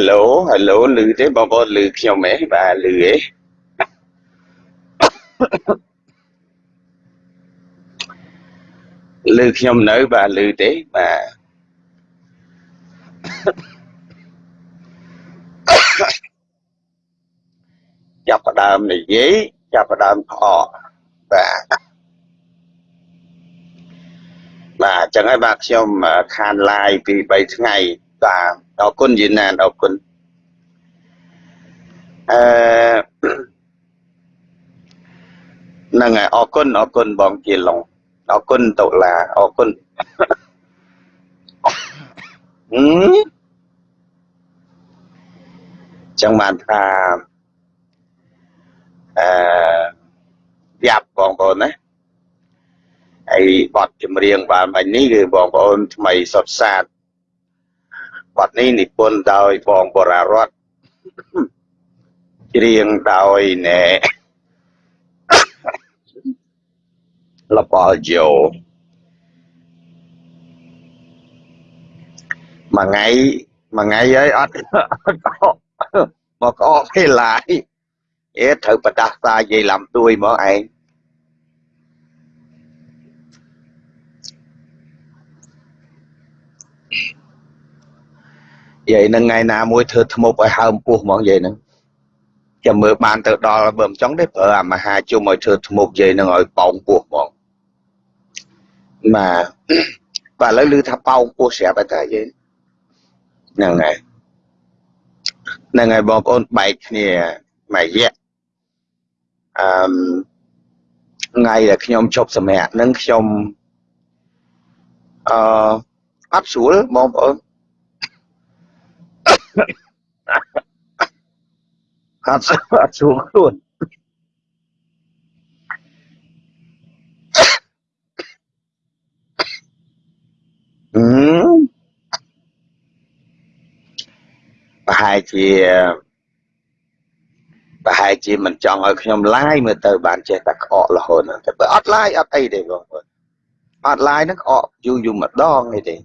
Hello Hello ឮទេបងប្អូនឮខ្ញុំហ៎បាទឮហ៎ឮខ្ញុំនៅបាទឮទេបាទចាប់ផ្ដើមនិយាយចាប់ផ្ដើមខកបាទបាទអញ្ចឹងហើយបាទខ្ញុំខាន live ពី3ថ្ងៃបាទ អរគុណយីណានអរគុណអឺហ្នឹងហើយអរគុណអរគុណបងជាឡុងអរគុណតុលាអរគុណហឹមចឹងបានថាអឺយ៉ាប់បងប្អូនណាហើយបទចម្រៀងបានបាញ់នេះគឺបងប្អូនថ្មីសុតសាទ បទនេះនិពន្ធដោយបងបរារតច្រៀងដោយណែលបល់យោមួយថ្ងៃមួយថ្ងៃហើយអត់មកអកពេលឡាយអេត្រូវបដាស់តាយាយឡំទួយមកឯង យាយនឹងថ្ងៃណាមួយធ្វើធ្មប់ឲ្យហើមពោះហ្មងយាយនឹងចាំមើលបានទៅដល់បើមិនចង់ទេប្រើអាមហាជុំឲ្យធ្វើធ្មប់យាយនឹងឲ្យប៉ោងពោះហ្មងបាទបាទឥឡូវឮថាប៉ោងពោះស្រាប់ហើយតាយាយហ្នឹងហើយហ្នឹងហើយបងប្អូនបែកគ្នាមួយរយៈអឺថ្ងៃដែលខ្ញុំជប់សម្រាប់ហ្នឹងខ្ញុំអឺអត់ស្រួលបងប្អូន អត់អត់ស្រួលខ្លួនអឺប្រហែលជាប្រហែលជាមិនចង់ឲ្យខ្ញុំឡាយមើលទៅបានចេះតែក្អករហូតតែបើអត់ឡាយអត់អីទេបងប្អូនអត់ឡាយហ្នឹងក្អកយូរយូរម្ដងនេះទេ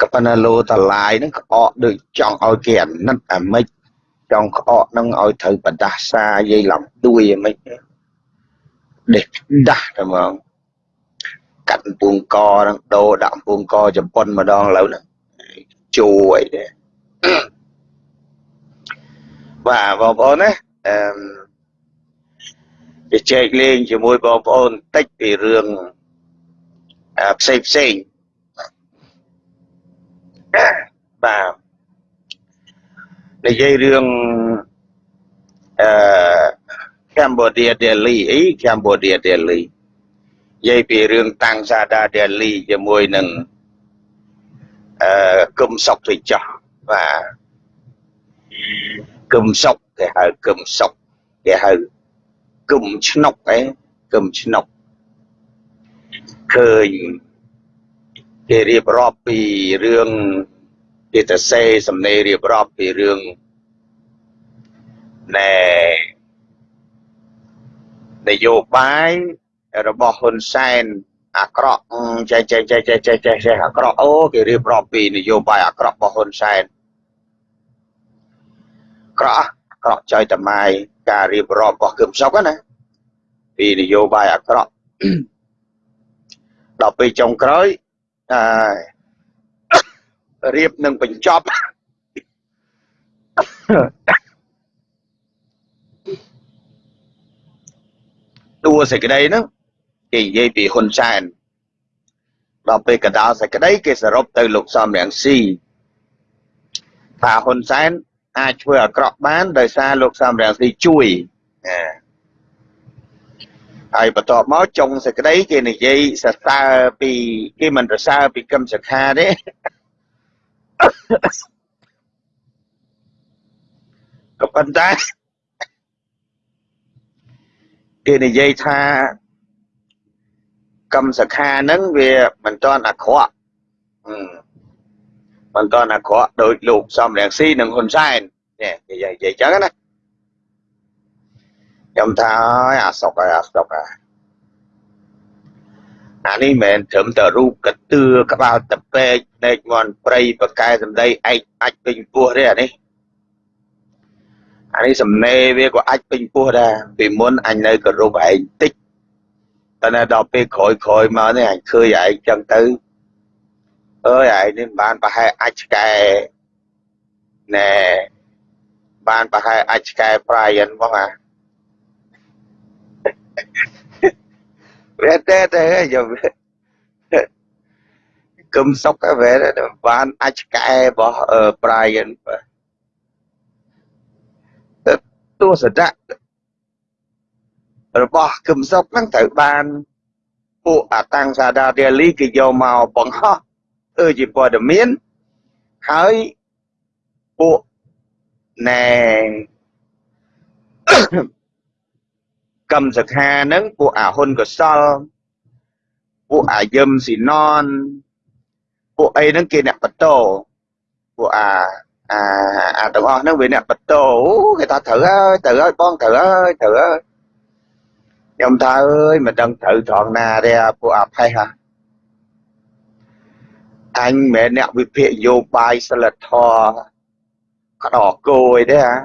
ក៏ប៉ុន្តែលោតឡាយហ្នឹងក្អកដូចចង់ឲ្យគេអាណិតអាម៉េចចង់ក្អកហ្នឹងឲ្យត្រូវបដាសាយាយឡំដួយអាម៉េចដេះដាស់តែហ្មងកាត់ពួងកហ្នឹងដូរដាក់ពួងកជប៉ុនម្ដងឥឡូវហ្នឹងជួអីទេបាទបងប្អូនណាអឺជជែកលេងជាមួយបងប្អូនតិចពីរឿងផ្សេងផ្សេង បាទនិយាយរឿងអឺ Cambodia Delhi អី Cambodia Delhi និយាយពីរឿងតាំងសាដា Delhi ជាមួយនឹងអឺគុំសុកទៅចោះបាទគុំសុកគេហៅគុំសុកគេហៅគុំឆ្នុកអីគុំឆ្នុកឃើញ គេរៀបរាប់ពីរឿងគេទៅសេសំណេររៀបរាប់ពីរឿងណែនយោបាយរបស់ហ៊ុនសែនអាក្រក់ចេះចេះចេះចេះចេះចេះចេះអាក្រក់អូគេរៀបរាប់ពីនយោបាយអាក្រក់របស់ហ៊ុនសែនក្រក់ក្រក់ចៃតម៉ាយការរៀបរាប់របស់គឹមសុកណាពីនយោបាយអាក្រក់ដល់ពេលចុងក្រោយ អឺរៀបនឹងបញ្ចប់តួសេចក្តីហ្នឹងគេនិយាយពីហ៊ុនសែនដល់ពេលកដាលសេចក្តីគេសរុបទៅលោកសំរងស៊ីថាហ៊ុនសែនអាចធ្វើអាក្រក់បានដោយសារលោកសំរងស៊ីជួយ ហើយបន្ទាប់មកចុងសេចក្តីគេនិយាយសរសើរពីគេមិនសរសើរពីកឹមសខាទេក៏ប៉ុន្តែគេនិយាយថាកម្មសខាហ្នឹងវាមិនទាន់អាក្រក់មិនទាន់អាក្រក់ដោយលោកសំរងស៊ីនិងហ៊ុនសែននេះនិយាយនិយាយចឹងណា ខ្ញុំថាអាសុកហើយអាសុកហើយអានេះមិនមែនត្រឹមតែរូបកតឿក្បាលតពេកភ្នែកមន់ព្រៃបកែសម្ដីឯកអាចពេញពោះទេអានេះអានេះសំណេរវាក៏អាចពេញពោះដែរពីមុនអញនៅគោរពឯងតិចតែដល់ពេលក្រោយក្រោយមកនេះអញឃើញឯងចឹងទៅអើយឯងនេះបានប្រហែលអាចឆ្កែណែបានប្រហែលអាចឆ្កែ Brian បងអា វាតែតែយកគឹមសុកវាបានអាចឆ្កែរបស់ Brian ទៅទស្សនៈរបស់គឹមសុកហ្នឹងត្រូវបានពួកអតាំងសាដារាលីគេយកមកបង្ហោះធ្វើជាព័ត៌មានហើយពួកណែ កម្មសខាហ្នឹងពួកអាហ៊ុនកសលពួកអាយឹមស៊ីណនពួកអីហ្នឹងគេអ្នកបតោពួកអាអាអាទាំងអស់ហ្នឹងវាអ្នកបតោគេថាត្រូវហើយត្រូវហើយបងត្រូវហើយត្រូវហើយខ្ញុំថាអើយមិនដឹងត្រូវត្រង់ណាទេពួកអាផេះហ่ะអញមិនមែនអ្នកវិភាគយោបាយសិលធម៌ក្តោគោអីទេហ่ะ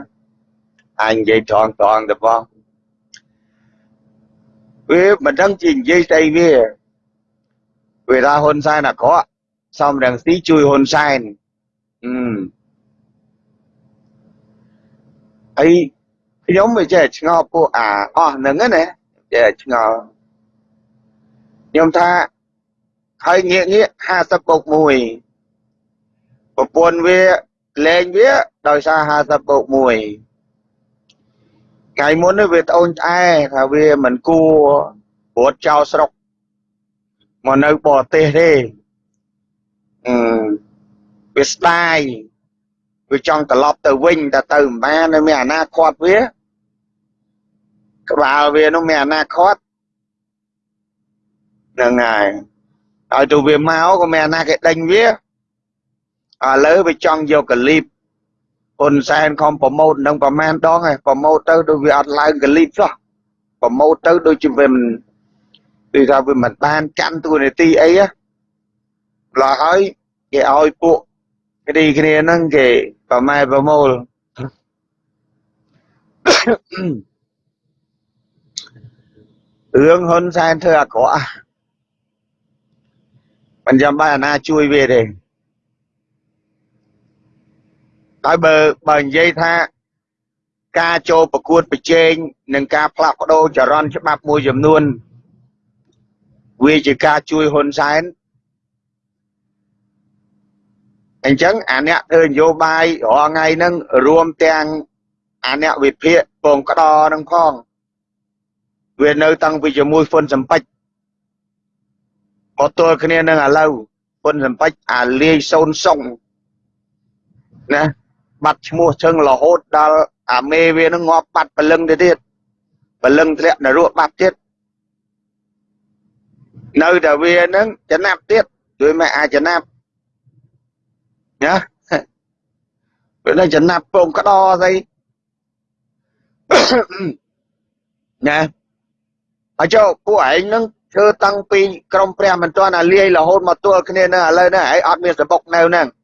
អញនិយាយត្រង់ត្រង់ទៅបង វាមិនដឹងជានិយាយស្អីវាវាថាហ៊ុនសែនអាក្រក់សំរងស៊ីជួយហ៊ុនសែនអឺហើយខ្ញុំមិនចេះឆ្ងល់ពួកអាអស់ហ្នឹងណាចេះឆ្ងល់ខ្ញុំថាហើយងាកងាក50បូក1ប្រពន្ធវាលែងវាដោយសារ50បូក1 ថ្ងៃមុននេះវាត្អូញត្អែថាវាមិនគួរព្រួតចោលស្រុកមកនៅបរទេសទេអឺវាស្ដាយវាចង់ត្រឡប់ទៅវិញតែទៅមិនបាននៅមានអនាគតវាក្បាលវានោះមានអនាគតហ្នឹងហើយឲ្យទៅវាមកក៏មានអនាគេដេញវាឥឡូវវាចង់យកកលីប ហ៊ុនសែនខំប្រម៉ូតនឹងប្រមាណដងហើយប្រម៉ូតទៅដូចវាអត់ឡើងកលីបសោះប្រម៉ូតទៅដូចជាវាមិនគឺថាវាមិនបានកាន់តួនាទីអីហ៎ឡោះហើយគេឲ្យពួកគ្នាគ្នាហ្នឹងគេប្រម៉ែប្រមូលរឿងហ៊ុនសែនធ្វើអាក្រក់មិនចាំបាច់អាណាជួយវាទេ ហើយបើបើនិយាយថាការចូលប្រកួតប្រជែងនិងការផ្លាស់ប្ដូរចរន្តច្បាប់មួយចំនួនវាជាការជួយហ៊ុនសែនអញ្ចឹងអាអ្នកធ្វើនយោបាយរាល់ថ្ងៃហ្នឹងរួមទាំងអាអ្នកវិភាគពងក្តរនឹងផងវានៅតាំងពីជាមួយហ៊ុនសំពេចមកទល់គ្នានឹងឥឡូវហ៊ុនសំពេចអាលាយសូនសុងណា បាត់ឈ្មោះជឹងរហូតដល់អាមេវានឹងងាប់បាត់ពលឹងទៅទៀតពលឹងធ្លាក់នរកបាត់ទៀតនៅតែវានឹងចំណាប់ទៀតជួយមិនអាចចំណាប់ណាវានឹងចំណាប់ពងក្តរស្អីណាហើយចុះពួកឯងនឹងធ្វើតាំងពីក្រមព្រះមិនទាន់អាលាយរហូតមកទល់គ្នានឹងឥឡូវនេះឯងអត់មានសបុកនៅហ្នឹងចឹងឯងនឹងអត់ជួយហ៊ុនសែនទេពីមុនមកអាម៉េចជួយហ៊ុនសែនទៅសំរងស៊ីណាមេឯងនឹងអត់ជួយហ៊ុនសែនទេមេឯង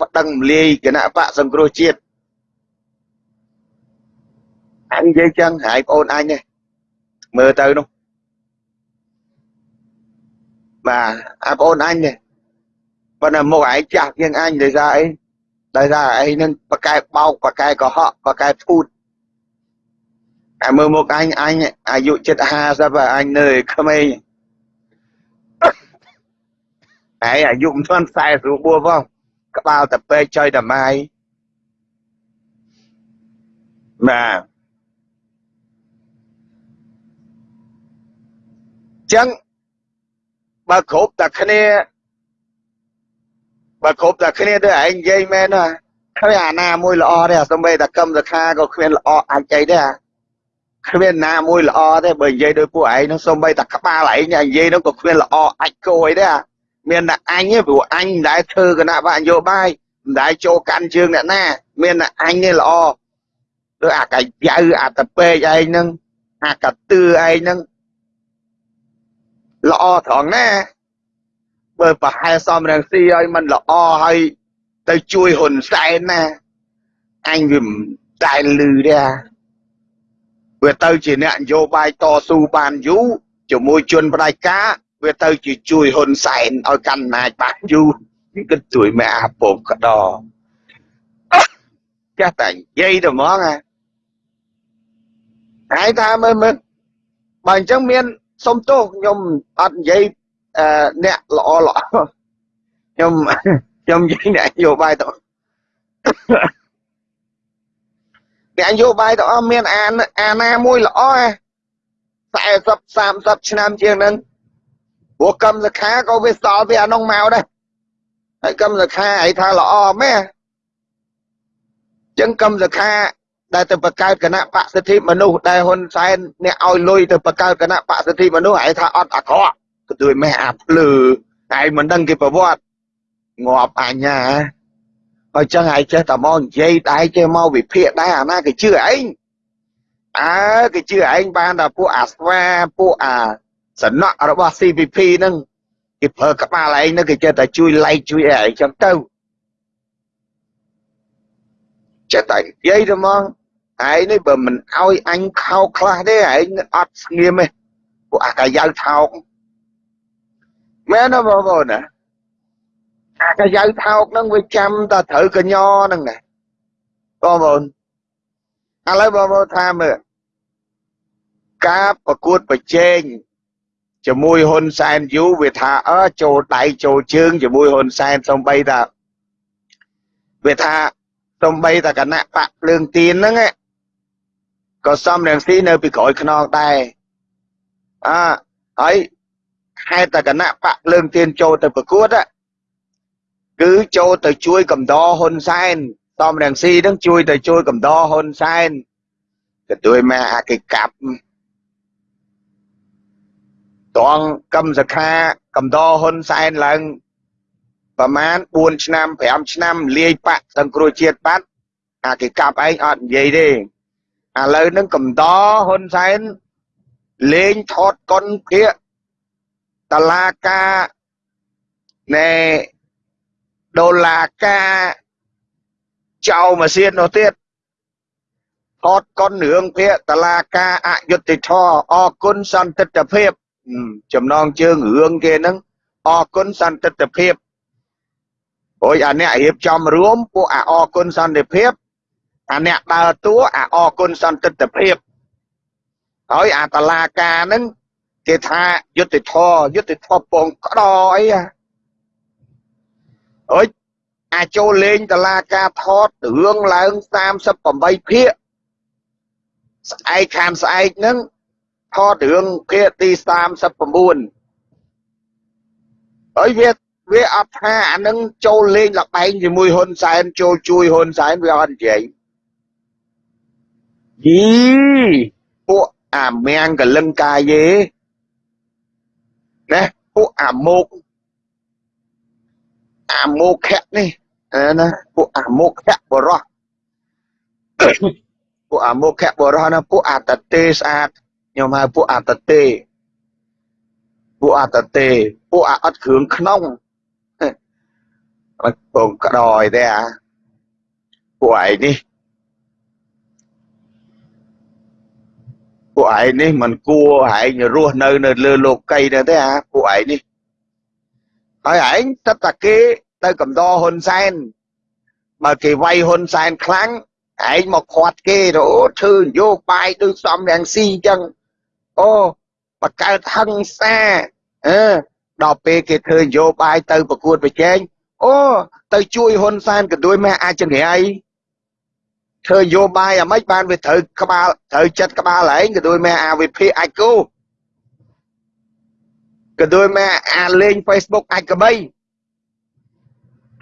ប្តឹងមលាយគណៈបកសង្គ្រោះជាតិអញនិយាយចឹងហើយបងអូនអញទេមើលទៅនោះបាទអាបងអូនអញទេប៉ុន្តែមុខឯងចាស់ជាងអញដោយសារអីដោយសារឯងនឹងបកែបោកបកែកុហកបកែភូត អាមើលមុខអញអញអាយុជិត50អញនៅក្មេងហើយអាយុមិនទាន់40រួបផងក្បាលតែពេកចុយតែម៉ាយបាទចឹងបើគ្រប់តែគ្នាបើគ្រប់តែគ្នាទៅឯងនិយាយមែនណាគ្មានអាណាមួយល្អទេសំបីតែកឹមសខាក៏គ្មានល្អអាចអីទេ គ្មានណាមួយល្អទេបើនិយាយដោយពួកឯងនោះសំបីតែក្បាលឯងនិយាយនោះក៏គ្មានល្អអាចគោអីទេមានតែអញទេព្រោះអញមិនដែលធ្វើគណៈបកនយោបាយដែលចូលកាន់ជើងអ្នកណា មានអញនេះល្អដូចអាកាយៅអាតពេកឯងហ្នឹងអាកាទឿឯងហ្នឹងល្អត្រង់ណាបើប្រហែលសំរងស៊ីឲ្យมันល្អហើយទៅជួយហ៊ុនសែនណាអញវាមិនតែលឺទេ វាទៅជាអ្នកនយោបាយតស៊ូបានយូរជាមួយជនផ្ដាច់ការវាទៅជាជួយហ៊ុនសែនឲ្យកាន់អំណាចបានយូរគិតជួយម៉ែអាពងកដចាស់តែនិយាយទៅហ្មងហ่าហើយថាមើលមើលបើអញ្ចឹងមានសុំទោសខ្ញុំអត់និយាយអ្នកល្អល្អខ្ញុំខ្ញុំនិយាយអ្នកនយោបាយទៅ អ្នកនយោបាយទៅអស់មានអាអាណាមួយល្អ40 30ឆ្នាំជាងហ្នឹងព្រោះកម្មសខាក៏វាសល់ពីអានោះមកដែរហើយកម្មសខាឲ្យថាល្អមែនចឹងកម្មសខាដែលទៅបង្កើតគណៈបកសិទ្ធិមនុស្សដែលហ៊ុនសែនអ្នកឲ្យលុយទៅបង្កើតគណៈបកសិទ្ធិមនុស្សឯងថាអត់អាក្រក់ក៏ទួយម៉ែអាភ្លឺឯងមិនដឹងគេប្រវត្តិងាប់អញណាហើ យចឹងឯងចេះតែមកនិយាយតែចេះមកវិភាគដែរអាណាគេជឿឯងអើគេជឿឯងបានតែពួកអាស្វាពួកអាសំណក់របស់ CPP ហ្នឹងគេប្រើក្បាលឯងហ្នឹងគេចេះតែជួយ like ជួយអីឯងចឹងទៅចេះតែនិយាយទៅមកឯងនេះបើមិនឲ្យអញខោខ្លះទេឯងអត់ស្ងៀមទេពួកអាកាយៅថោកមែនទេបងប្អូនណា អាកាយៅថោកហ្នឹងវាចាំតែត្រូវកញ្ញហ្នឹងណាបងប្អូនឥឡូវបងប្អូនថាមើលការប្រកួតប្រជែងជាមួយហ៊ុនសែនយូវាថាអើចូលដៃចូលជើងជាមួយហ៊ុនសែនសំបីតាវាថាសំបីតាគណៈបកភ្លើងទៀនហ្នឹងក៏សំរងស៊ីនៅពីក្រោយខ្នងដែរអើហើយហេតុតែគណៈបកភ្លើងទៀនចូលទៅប្រកួត គឺចូលទៅជួយកំដរហ៊ុនសែនតំរាំងស៊ីនឹងជួយទៅជួយកំដរហ៊ុនសែនក៏ជួយមកអាគេកាប់តងកម្មសខាកំដរហ៊ុនសែនឡើងប្រមាណ4ឆ្នាំ5ឆ្នាំលាយបាក់ទាំងគ្រួជាតិបាត់អាគេកាប់ឯងអត់និយាយទេឥឡូវនឹងកំដរហ៊ុនសែនលេងថតកុនភាកតឡាការណែ ដុល្លារការចៅម៉ាស៊ីននោះទៀតថតកុនរឿងភាកតឡាការអយុត្តិធម៌អគុណសន្តិទ្ធភាពចំណងជើងរឿងគេហ្នឹងអរគុណសន្តិទ្ធភាពព្រោះអាអ្នករៀបចំរួមពួកអាអរគុណសន្តិភាពអាអ្នកដើរតួអាអរគុណសន្តិទ្ធភាពហើយអាតឡាការហ្នឹងគេថាយុទ្ធធរយុទ្ធធរពងក្តអីអើ យអាចូលលេងតឡាការថតរឿងឡើង38ភាគស្អែកខានស្អែកហ្នឹងថតរឿងភាគទី39ហើយវាវាអត់ថាអានឹងចូលលេងលបែងជាមួយហ៊ុនសែនចូលជួយហ៊ុនសែនវាអត់និយាយយីពួកអាមៀងកលឹងកាយេណាពួកអាមុក អាមុខៈនេះណាពួកអាមុខៈបរោះពួកអាមុខៈបរោះណាពួកអាតតេស្អាតខ្ញុំហៅពួកអតតេពួកអតតេពួកអត់គ្រឿងក្នុងអត់ពងក្តយទេអាពួកឯងនេះពួកឯងនេះមិនគួរឯងរស់នៅនៅលើលោកីទៅទេអាពួកឯងនេះ ហើយឯងទឹកតាគេទៅកំដរហ៊ុនសែនបើគេវាយហ៊ុនសែនខ្លាំងឯងមកខាត់គេទៅអូធ្វើនយោបាយដូចសំរងស៊ីអញ្ចឹងអូបកកើតហឹង្សាអឺដល់ពេលគេធ្វើនយោបាយទៅប្រកួតប្រជែងអូទៅជួយហ៊ុនសែនក៏ដូចម៉ែអាចង្រៃធ្វើនយោបាយអាម៉េចបានវាត្រូវក្បាលត្រូវចិត្តក្បាលឯងក៏ដូចម៉ែអាវិភាអាចគូ ក៏ដូចម៉ែអាលេង Facebook អាចក្បី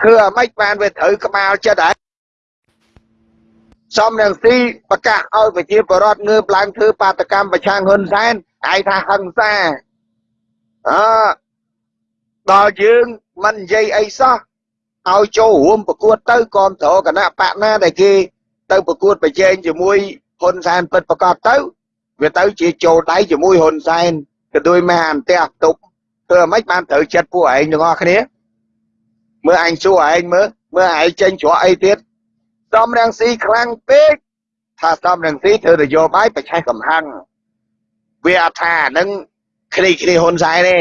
ធ្វើអាម៉េចបានវាត្រូវក្បាលចិត្តឯងសំរងស៊ីប្រកាសឲ្យប្រជាពលរដ្ឋងើបឡើងធ្វើបាតកម្មប្រឆាំងហ៊ុនសែនឯងថាហឹង្សាអឺដល់យើងមិននិយាយអីសោះឲ្យចូលរួមប្រកួតទៅគ្រប់គ្រងគណៈបកណាដែលគេទៅប្រកួតប្រជែងជាមួយហ៊ុនសែនពិតប្រកបទៅវាទៅជាចូលដៃជាមួយហ៊ុនសែន ក៏ដូចមកអន្តះទុកធ្វើអ្មេចបានត្រូវចិត្តពួកឯងទាំងអស់គ្នាមើលអញសួរឯងមើលមើលឯងចេញច្រកអីទៀតសំរងស៊ីខ្លាំងពេកថាសំរងស៊ីធ្វើនយោបាយប្រឆេះកំហឹងវាអថានឹងគ្នាគ្នាហ៊ុនសែនទេ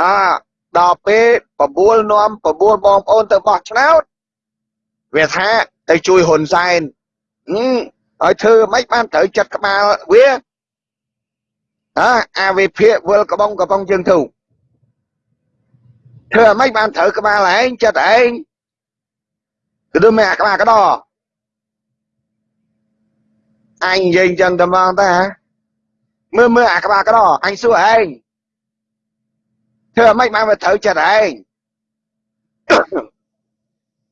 អដល់ពេលបបួលនាំបបួលបងប្អូនទៅបោះឆ្នោតវាថាទៅជួយហ៊ុនសែនហើយធ្វើមិនបានត្រូវចិត្តក្បាលវា អើអាវិភាកវិលកំងកំងជើងធូធ្វើមិនបានត្រូវក្បាលឯងចិត្តឯងគឺមិនអាក្បាលកដោអញនិយាយចឹងតែមកតាមើលមើលអាក្បាលកដោអញសួរឯងធ្វើមិនបានមកត្រូវចិត្តឯង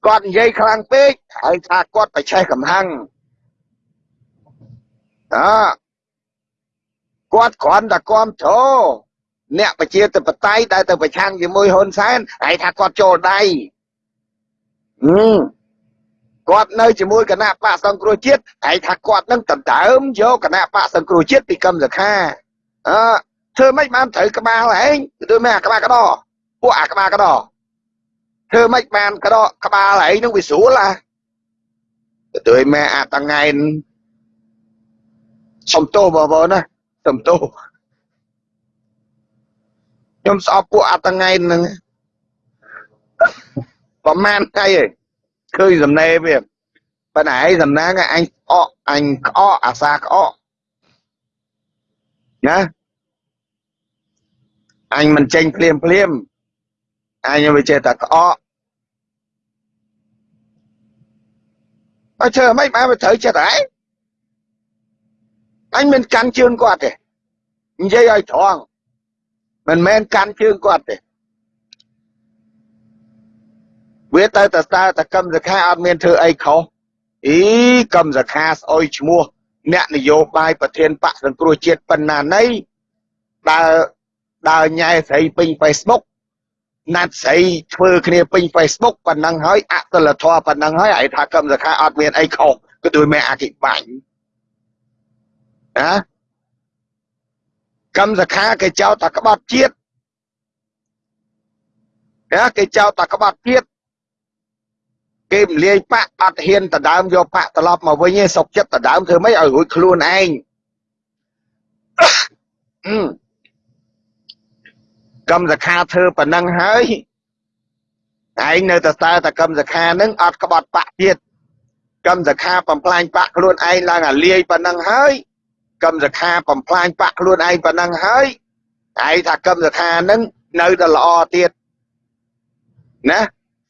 គាត់និយាយខ្លាំងពេកហើយថាគាត់ប្រឆេះកំហឹងអ គាត់គ្រាន់តែគាំទ្រអ្នកប្រជាធិបតេយ្យដែលទៅប្រឆាំងជាមួយហ៊ុនសែនហើយថាគាត់ចូលដៃគាត់នៅជាមួយគណៈបកសង្គ្រោះជាតិហើយថាគាត់នឹងដណ្ដើមយកគណៈបកសង្គ្រោះជាតិពីកម្មសខាអឺធ្វើម៉េចបានត្រូវក្បាលឯងធ្វើម៉េចអាក្បាលកដោពួកអាក្បាលកដោធ្វើម៉េចបានកដោក្បាលឯងនឹងវាស្រួលអាទៅម៉ែអាតងៃសុំទោសបងប្អូនណា សុំទោសខ្ញុំស្អប់ពួកអាតងៃហ្នឹងប្រហែលថ្ងៃឯងឃើញសំណេរវាប៉ុន្តែឯងសំណាងអញអកអញក្អកអាសាក្អកណាអញមិនចេញភ្លាមភ្លាមអញវាចេះតែក្អកអើធ្វើមិនបានទៅត្រូវចិត្តឯង អញមិនកាន់ជើងគាត់ទេនិយាយឲ្យត្រង់មិនមែនកាន់ជើងគាត់ទេវាទៅតើតើតកម្មសខាអត់មានធ្វើអីខុសអីកម្មសខាស្អុយឈ្មោះអ្នកនយោបាយប្រធានបកសង្គ្រោះជាតិប៉ុណ្ណាណីដើរដើរញ៉ែស្រីពេញ Facebook ណាត់ស្រីធ្វើគ្នាពេញ Facebook ប៉ុណ្ណឹងហើយអសិលធម៌ប៉ុណ្ណឹងហើយឲ្យថាកម្មសខាអត់មានអីខុសគឺដោយមេអគិបាញ់ ណាកម្មសខាគេចោទតែក្បត់ជាតិណាគេចោទតែក្បត់ជាតិគេមលាយបាក់អត់ហ៊ានដដើមយកបាក់ត្រឡប់មកវិញឯងសុកចិត្តដដើមធ្វើម៉េចឲ្យរួចខ្លួនឯងកម្មសខាធ្វើប៉ុណ្ណឹងហើយឯងនៅតែតើតកម្មសខានឹងអត់ក្បត់បាក់ទៀតកម្មសខាបំផ្លាញបាក់ខ្លួនឯងឡើងអាលាយប៉ុណ្ណឹងហើយ កម្មសខាបំផ្លាញបាក់ខ្លួនឯងប៉ុណ្ណឹងហើយឯងថាកម្មសខានឹងនៅតែល្អទៀតណា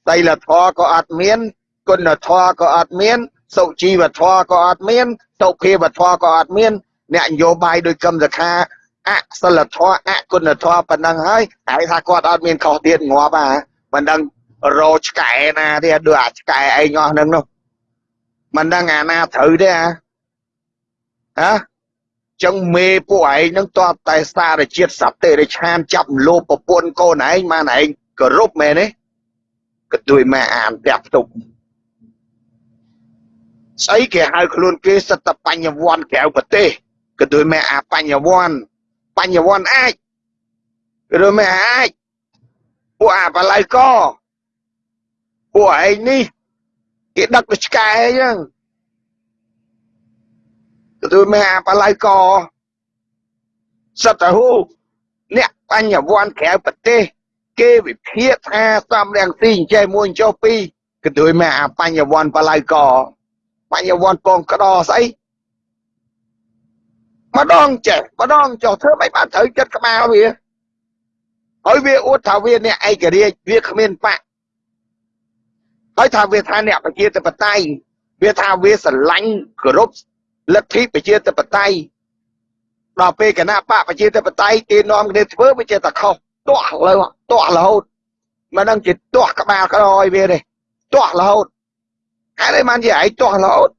សីលធម៌ក៏អត់មានគុណធម៌ក៏អត់មានសុជីវធម៌ក៏អត់មានសុភាវធម៌ក៏អត់មាន អ្នកនយោបាយដោយកម្មសខាអសិលធម៌អគុណធម៌ប៉ុណ្ណឹងហើយហើយថាគាត់អត់មានខុសទៀតងាប់អាមិនដឹងរោឆ្កែណាទៀតដូចអាឆ្កែឯងអស់ហ្នឹងនោះមិនដឹងអាណាត្រូវទេអាហ៎ ចឹងមេពួកឯងនឹងតបតែសារជាតិសត្វទេរិឆានចាប់លោប្រពន្ធកូនឯងបានឯងគោរពមែនទេក៏ដូចមកអានផ្ទះផ្ទុកស្អីគេហៅខ្លួនគេសិតតបញ្ញវន្តក្រៅប្រទេសក៏ដូចមកអាបញ្ញវន្តបញ្ញវន្តអាចឬមិនអាចពួកអាបល័យកពួកឯងនេះគេដឹកទៅឆ្កែអញ្ចឹង ទៅមិនអាបល័យកសត្វហូអ្នកបញ្ញវន្តក្រៅប្រទេសគេវិភាគថាសំរងស៊ីអញ្ចេះមួយចុះពីរក៏ដូចមកអាបញ្ញវន្តបល័យកបញ្ញវន្តពងក្តោស្អីម្ដងចេះម្ដងចុះធ្វើមិនបានត្រូវចិត្តក្បាលវាហើយវាអួតថាវាអ្នកឯករាជ្យវាគ្មានបាក់ហើយថាវាថាអ្នកប្រជាធិបតេយ្យវាថាវាស្រឡាញ់គោរព លទ្ធិប្រជាធិបតេយ្យដល់ពេលគណៈបកប្រជាធិបតេយ្យគេនាំគ្នាធ្វើវាចេះតែខុសទាស់លើទាស់រហូតមិនដឹងជាទាស់ក្បាលក្រោយវាទេទាស់រហូតហើយឯងបានជាឯងទាស់រហូត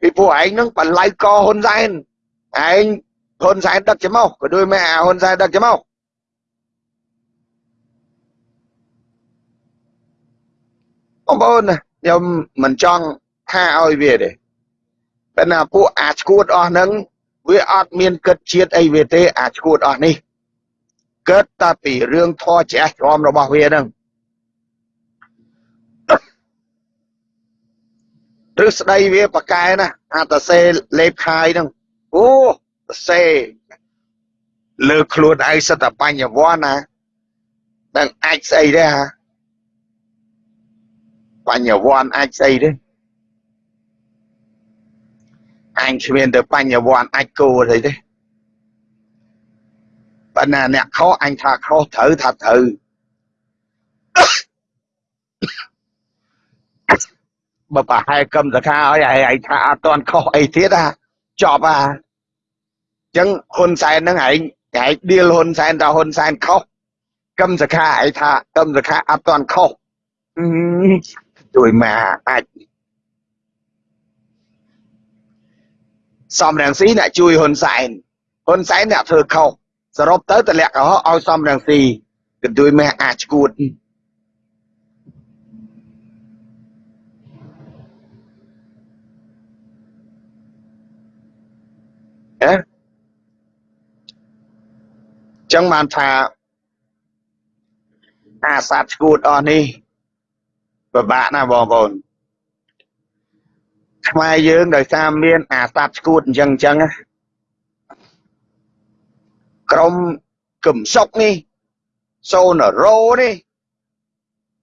ពីពួកឯងនឹងបល័យកហ៊ុនសែនឯងហ៊ុនសែនដឹកច្មោះក៏ដូចមែអាហ៊ុនសែនដឹកច្មោះបងប្អូនខ្ញុំមិនចង់ថាឲ្យវាទេ តែណាពួកអាឈួតអស់ហ្នឹងវាអត់មានគិតជាតិអីវាទេអាឈួតអស់នេះគិតតែពីរឿងធរច្រះច្រំរបស់វាហ្នឹងឬស្ដីវាប្រកែណាអាតសេលេបខាយហ្នឹងអូសេលើខ្លួនឯងសិតតែបញ្ញវន្តណានឹងអាចស្អីទេហាបញ្ញវន្តអាចស្អីទេ អញគ្មានទៅបញ្ញវន្តអាចគោអីទេបើណាអ្នកខុសអញថាខុសត្រូវថាត្រូវបើប្រហែលកឹមសខាឲ្យឯងថាអត់តន់ខុសអីទៀតហ่าចប់ហ่าអញ្ចឹងហ៊ុនសែនហ្នឹងឯងឯងឌៀលហ៊ុនសែនថាហ៊ុនសែនខុសកឹមសខាឯងថាកឹមសខាអត់តន់ខុសជួយមកអាច សំរងស៊ីអ្នកជួយហ៊ុនសែនហ៊ុនសែនអ្នកធ្វើខុសសរុបទៅតម្លាក់កុហកឲ្យសំរងស៊ីកន្ទួយម៉ែអាចឈួតអេចឹងបានថាអាសត្វឈួតអស់នេះពិបាកណាស់បងប្អូន ខ្មែរយើងដោយសារមានអាសត្វឈួតអញ្ចឹងអញ្ចឹងក្រុមគឹមសុកនេះសូនរ៉ូនេះ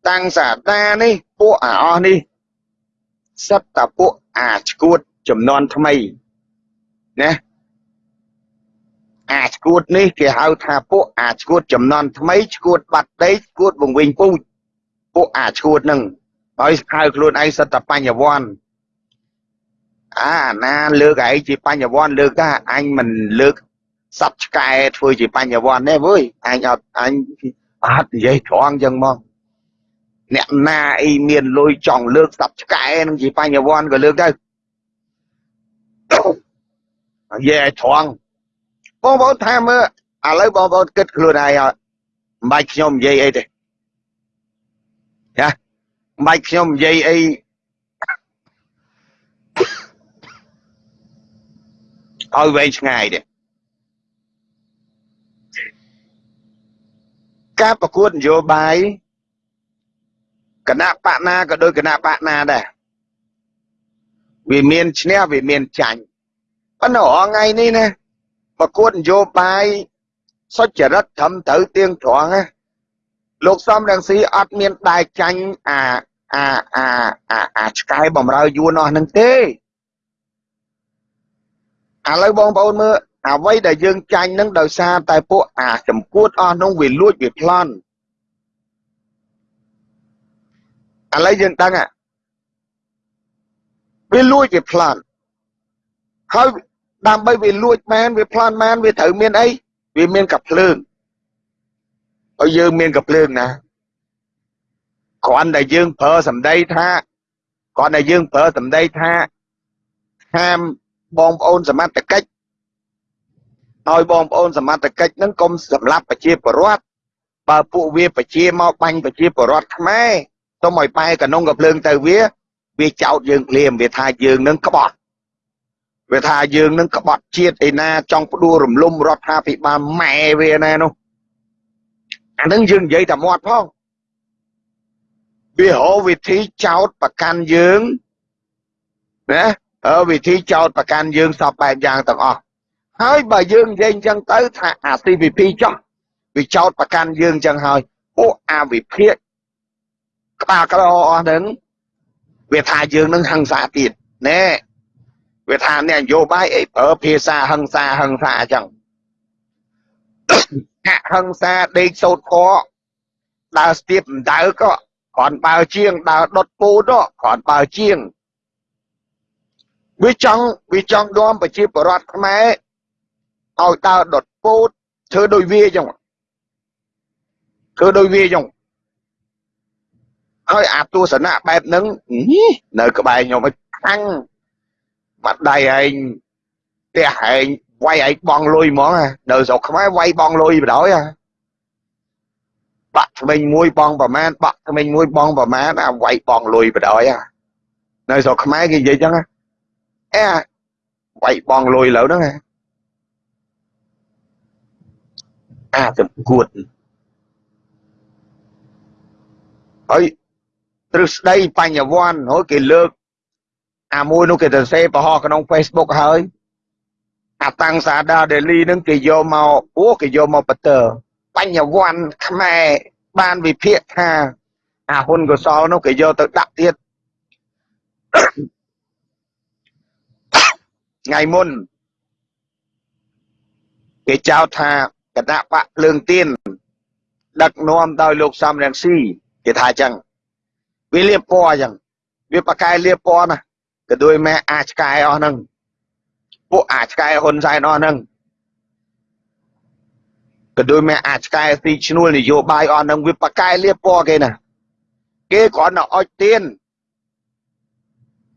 តាំងសាតានេះពួកអាអស់នេះសិតតាពួកអាឈួតចំនួនថ្មីណាអាឈួតនេះគេហៅថាពួកអាឈួតចំនួនថ្មីឈួតបាត់ដីឈួតវង្វេងពូជពួកអាឈួតនឹងហើយហៅខ្លួនឯងសិតតាបញ្ញវន្ត អាណាលើកឯងជាបញ្ញវន្តលើកថាអញមិនលើកសັບឆ្កែធ្វើជាបញ្ញវន្តទេវើយអញអត់អញអត់និយាយត្រង់ចឹងមកអ្នកណាអីមានលុយចង់លើកសັບឆ្កែនឹងជាបញ្ញវន្តក៏លើកទៅនិយាយឲ្យត្រង់បងប្អូនថាមើលឥឡូវបងប្អូនគិតខ្លួនឯងអត់មិនបាច់ខ្ញុំនិយាយអីទេចាមិនបាច់ខ្ញុំនិយាយអី ឲ្យវែងឆ្ងាយទេការប្រកួតនយោបាយគណៈបកណាក៏ដូចគណៈបកណាដែរវាមានឈ្នះវាមានចាញ់ប៉ុន្តែរងថ្ងៃនេះណាប្រកួតនយោបាយសុចរិតត្រឹមត្រូវទៀងត្រង់ណាលោកសំរងស៊ីអត់មានដែកចាញ់អាអាអាអាអាឆ្កែបំរើយួនអស់ហ្នឹងទេ ឥឡូវបងប្អូនមើលអ្វីដែលយើងចាញ់នឹងដោយសារតែពួកអាចម្កួតអស់នោះវាលួចវាប្លន់ឥឡូវយើងដឹងវាលួចវាប្លន់ហើយដើម្បីវាលួចបានវាប្លន់បានវាត្រូវមានអីវាមានកភ្លើងហើយយើងមានកភ្លើងណាគ្រាន់តែយើងប្រើសម្ដីថាគ្រាន់តែយើងប្រើសម្ដីថាហាម បងប្អូនសមត្ថកិច្ចឲ្យបងប្អូនសមត្ថកិច្ចនឹងកុំសម្លាប់ប្រជាពលរដ្ឋបើពួកវាប្រជាមកបាញ់ប្រជាពលរដ្ឋខ្មែរទុំឲ្យបែកកនុងកភ្លើងទៅវាវាចោតយើងភ្លាមវាថាយើងនឹងក្បត់វាថាយើងនឹងក្បត់ជាតិឯណាចង់ផ្ដួលរំលំរដ្ឋាភិបាលម៉ែវាណានោះអានឹងយើងនិយាយតែមាត់ផងវារកវិធីចោតប្រកាន់យើងណា វិធីចោតប្រកាន់យើងសពបែបយ៉ាងទាំងអស់ហើយបើយើងនិយាយអញ្ចឹងទៅថាអា CVP ចោះវាចោតប្រកាន់យើងអញ្ចឹងហើយពួកអាវិភាកក្បាលក្រអស់ហ្នឹងវាថាយើងនឹងហឹង្សាទៀតណែវាថាអ្នកនយោបាយអីប្រើភាសាហឹង្សាហឹង្សាអញ្ចឹងហាក់ហឹង្សាដេកសោតខដើរស្ទាបដៅក៏គ្រាន់បើជាងដើរដុតពូតគ្រាន់បើជាង វាចង់វាចង់នាំប្រជាពលរដ្ឋខ្មែរឲ្យដើរដុតពោតធ្វើដោយវាចឹងធ្វើដោយវាចឹងហើយអាទស្សនៈបែបហ្នឹងនៅក្បែរខ្ញុំឲ្យខាំងបាត់ដៃឯងផ្ទះឯងវាយឯងបងលុយហ្មងនៅស្រុកខ្មែរវាយបងលុយបណ្ដោយហ่าបាក់ថ្មិញមួយបងប្រមាណបាក់ថ្មិញមួយបងប្រមាណអាវាយបងលុយបដ ாய் នៅស្រុកខ្មែរគេនិយាយចឹង អេវាយបងលុយលើហ្នឹងអាទៅគួតហើយទ្រឹស្ដីបញ្ញវន្តហើយគេលើក អាមួយនោះគេទៅសេបរហោះក្នុង Facebook ហើយអាតាំងសាដាដេលីនឹងគេយកមកអូគេយកមកបតើបញ្ញវន្តខ្មែរបានវិភាគថា អាហ៊ុនកសលនោះគេយកទៅដាក់ទៀត ថ្ងៃមុនគេចោទថាគណៈបកភ្លើងទៀនដឹកនាំដោយលោកសំរងស៊ីគេថាអញ្ចឹងវាលៀបពណ៌អញ្ចឹងវាបកកែលៀបពណ៌ណាក៏ដោយម៉ែអាចឆ្កែអស់ហ្នឹងពួកអាចឆ្កែហ៊ុនសែនអស់ហ្នឹងក៏ដោយម៉ែអាចឆ្កែទីឈ្នួលនយោបាយអស់ហ្នឹងវាបកកែលៀបពណ៌គេណាគេគ្រាន់តែអុចទៀន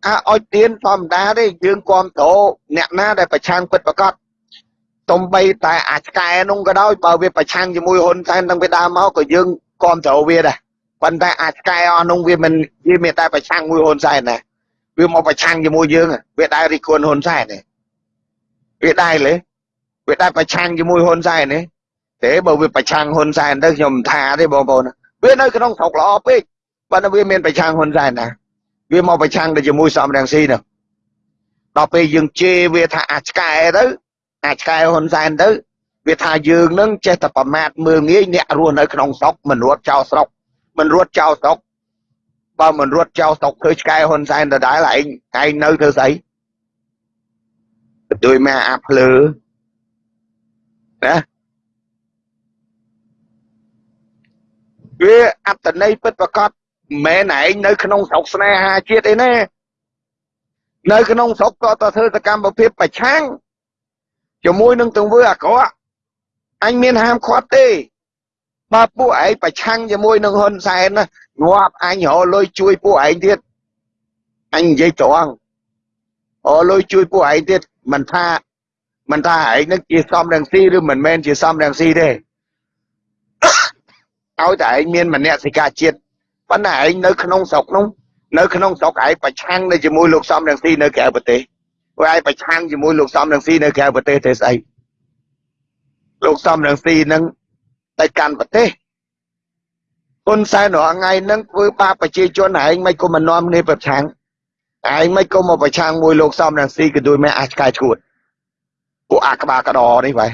អាអុចទៀនធម្មតាទេយើងគ្រប់គ្រងអ្នកណាដែលប្រឆាំងពិតប្រកបទំបីតែអាឆ្កែនោះក៏ដោយបើវាប្រឆាំងជាមួយហ៊ុនសែនតាំងពីដើមមកក៏យើងគ្រប់គ្រងវាដែរប៉ុន្តែអាឆ្កែអស់នោះវាមិនវាមានតែប្រឆាំងមួយហ៊ុនសែនណាវាមកប្រឆាំងជាមួយយើងវាដែររិះគន់ហ៊ុនសែនទេវាដែរលេវាដែរប្រឆាំងជាមួយហ៊ុនសែនទេទេបើវាប្រឆាំងហ៊ុនសែនទៅខ្ញុំថាទេបងប្អូនវានៅក្នុងស្រុកល្អពេកប៉ុន្តែវាមានប្រឆាំងហ៊ុនសែនណា វាមកប្រឆាំងទៅជាមួយសំរងស៊ីនោះដល់ពេលយើងជេរវាថាអាឆ្កែទៅអាឆ្កែហ៊ុនសែនទៅវាថាយើងនឹងចេះតែប្រមាថមើលងាយអ្នករស់នៅក្នុងស្រុកមិនរត់ចោលស្រុកមិនរត់ចោលស្រុកបើមិនរត់ចោលស្រុកធ្វើឆ្កែហ៊ុនសែនដដែលឯងឯងនៅធ្វើស្អីដោយមកអាភ្លើណាវាអត្តន័យពិតប្រកប មិនមែនឯងនៅក្នុងស្រុកស្នេហាជាតិអីណានៅក្នុងស្រុកក៏ទៅធ្វើសកម្មភាពប្រឆាំងជាមួយនឹងទង្វើអាក្រក់អញមានហាមឃាត់ទេបើពួកឯងប្រឆាំងជាមួយនឹងហ៊ុនសែនណាងាប់អញរលុយជួយពួកឯងទៀតអញនិយាយត្រង់រលុយជួយពួកឯងទៀតមិនថាមិនថាឯងនឹងជាសំរងស៊ីឬមិនមែនជាសំរងស៊ីទេឲ្យតែឯងមានមនសិការជាតិ ប៉ុន្តែឯងនៅក្នុងស្រុកនោះនៅក្នុងស្រុកឯងប្រឆាំងនៅជាមួយលោកសំរងស៊ីនៅក្រៅប្រទេសព្រោះឯងប្រឆាំងជាមួយលោកសំរងស៊ីនៅក្រៅប្រទេសទេស្អីលោកសំរងស៊ីនឹងទៅកាន់ប្រទេសហ៊ុនសែនរាល់ថ្ងៃហ្នឹងធ្វើបាបប្រជាជនឯងមិនក៏មិននាំគ្នាប្រឆាំងឯងមិនក៏មកប្រឆាំងមួយលោកសំរងស៊ីក៏ដូចមិនអាចឆ្កែឈួតពួកអាក្បាលកដនេះបែ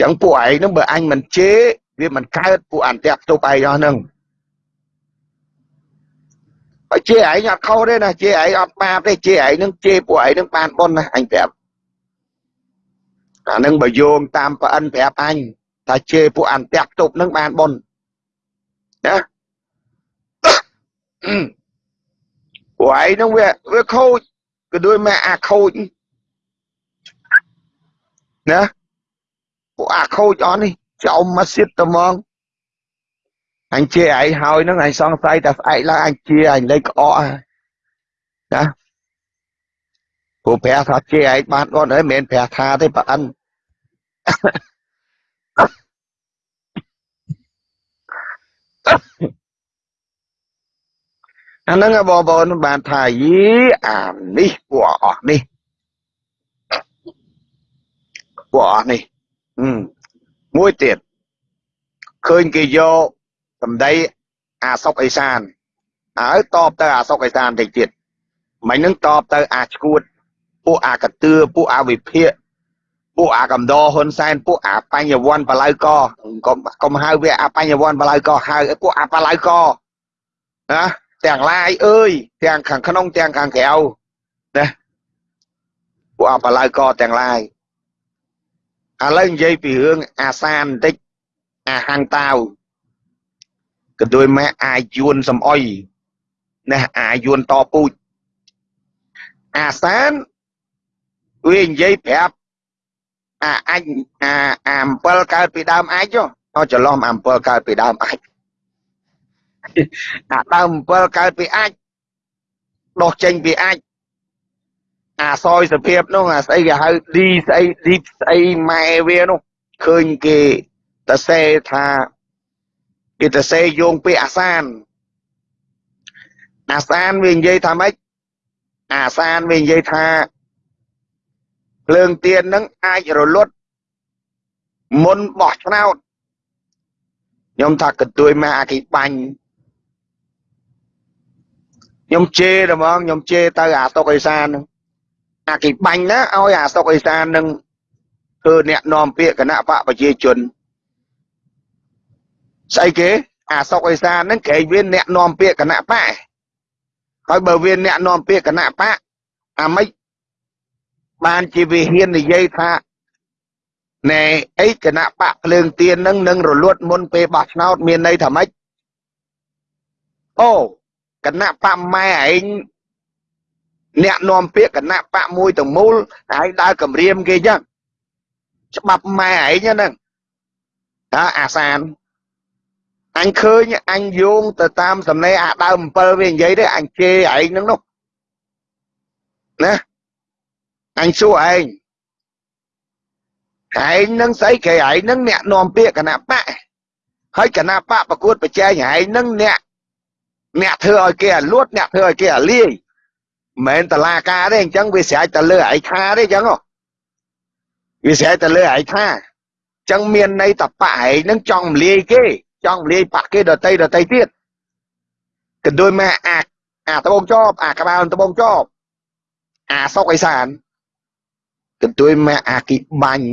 ចឹងពួកឯងហ្នឹងបើអញមិនជេរវាមិនកើតពួកអន្តៈផ្ទុបឯងអស់ហ្នឹងបើ ជេរឯងអត់ខុសទេណាជេរឯងអត់បាបទេជេរឯងនឹងជេរពួកឯងនឹងបានប៉ុនណាអញប្រាប់អានឹងបើយោងតាមប្អិនប្រាប់អញថាជេរពួកអន្តៈផ្ទុបនឹងបានប៉ុនណាពួកឯងនឹងវាវាខូចក៏ដូចមកអាខូចណាពួកអាខូចអស់នេះចោមមកសិតត្មង អញជាឯងហើយហ្នឹងអញសង្ស័យតែស្អែកឡើងអញជាអញលេខក្អកណាព្រោះព្រះថាជាឯងបានគាត់ហើយមិនមែនព្រះថាទេប្រអិនអាហ្នឹងបងប្អូនបានថាយីអានេះពួកអស់នេះពួកអស់នេះមួយទៀតឃើញគេយក សម្ដីអាសុកអេសានហើយតបទៅអាសុកអេសានតិចទៀតមិននឹងតបទៅអាឈួតពួកអាកតឿពួកអាវិភាកពួកអាកំដរហ៊ុនសែនពួកអាបញ្ញវន្តបលៅកកុំកុំហៅវាអាបញ្ញវន្តបលៅកហៅពួកអាបលៅកណាទាំងឡាយអើយទាំងខាងក្នុងទាំងខាងក្រៅណាពួកអាបលៅកទាំងឡាយឥឡូវនិយាយពីរឿងអាសានបន្តិចអាហាំងតាវ ក៏ដោយម៉ែអាយួនសំអុយណាអាយួនតពូជអាសានវានិយាយប្រាប់អាអញអាអា7កើតពីដើមអាចចុះច្រឡំអា7កើតពីដើមអាចអាដើម7កើតពីអាចដោះចេញពីអាចអាសយសភាពនោះអាស្អីគេហៅឌីស្អីឌីស្អីម៉ែវានោះឃើញគេតសេថា គេទៅសេយោងពាក្យអាសានអាសានវានិយាយថាម៉េចអាសានវានិយាយថាភ្លើងទៀននឹងអាចរលត់មុនបោះឆ្នោតខ្ញុំថាកន្ទួយមកអាគីបាញ់ខ្ញុំជេរហ្មងខ្ញុំជេរទៅអាតុកអេសានអាគីបាញ់ណាឲ្យអាតុកអេសាននឹងធ្វើអ្នកនាំពាក្យគណៈបកប្រជាជន ស្អីគេអាសុកអេសានហ្នឹងក្រែងវាអ្នកនាំពាក្យគណៈបកហើយបើវាអ្នកនាំពាក្យគណៈបកអាម៉េចបានជាវាហ៊ាននិយាយថាណែអីគណៈបកភ្លើងទៀននឹងនឹងរលត់មុនពេលបោះឆ្នោតមានន័យថាម៉េចអូគណៈបកម៉ែឯងអ្នកនាំពាក្យគណៈបកមួយទាំងមូលហើយដើរគម្រាមគេចឹងច្បាប់ម៉ែឯងហ្នឹងតើអាសាន អញឃើញអញយោងទៅតាមសំណេរអាដើម7វានិយាយទេអញជេរឯងហ្នឹងនោះណាអញសួរឯងឯងនឹងស្អីគេឯងនឹងអ្នកនាំពាក្យគណៈបកហើយគណៈបកប្រកួតប្រជែងឯងនឹងអ្នកអ្នកធ្វើឲ្យគេអាលួតអ្នកធ្វើឲ្យគេអាលាយមិនមែនតឡាការទេអញ្ចឹងវាស្រេចទៅលើឯខាទេអញ្ចឹងវាស្រេចទៅលើឯខាអញ្ចឹងមានន័យតបៈឯងនឹងចង់មលាយគេ ចង់លាយបាក់គេដតីដតីទៀតក៏ដូចមកអាអាត្បូងចប់អាក្បាលត្បូងចប់អាសុកអេសានក៏ដូចមកអាគីបាញ់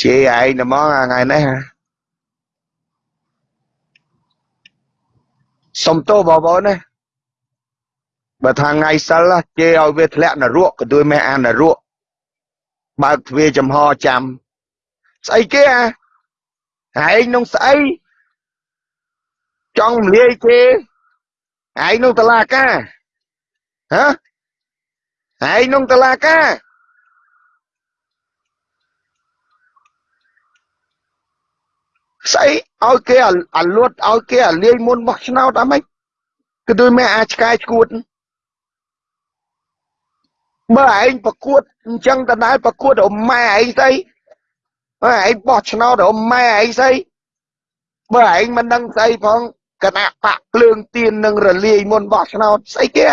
ជេរឯងហ្មងថ្ងៃនេះសុំទោសបងប្អូនណាបើថាថ្ងៃសិលជេរឲ្យវាធ្លាក់នរកក៏ដូចមកអានរកបើកទ្វារចំហចាំស្អីគេអា ឯងនឹងស្អីចង់លាយគេឯងនឹងតឡាការហ៎ឯងនឹងតឡាការស្អីឲ្យគេអាលួតឲ្យគេអាលាយមុនបោះឆ្នោតអីម៉េចគឺដូចមេអាឆ្កែឈួតបើឯងប្រកួតអញ្ចឹងតដែលប្រកួតរម៉ែឯងស្អី បើឯងបោះឆ្នោតរម៉ែឯងស្អីបើឯងមិនដឹងស្អីផងគណៈបកភ្លើងទៀននឹងរលាយមុនបោះឆ្នោតស្អីគេ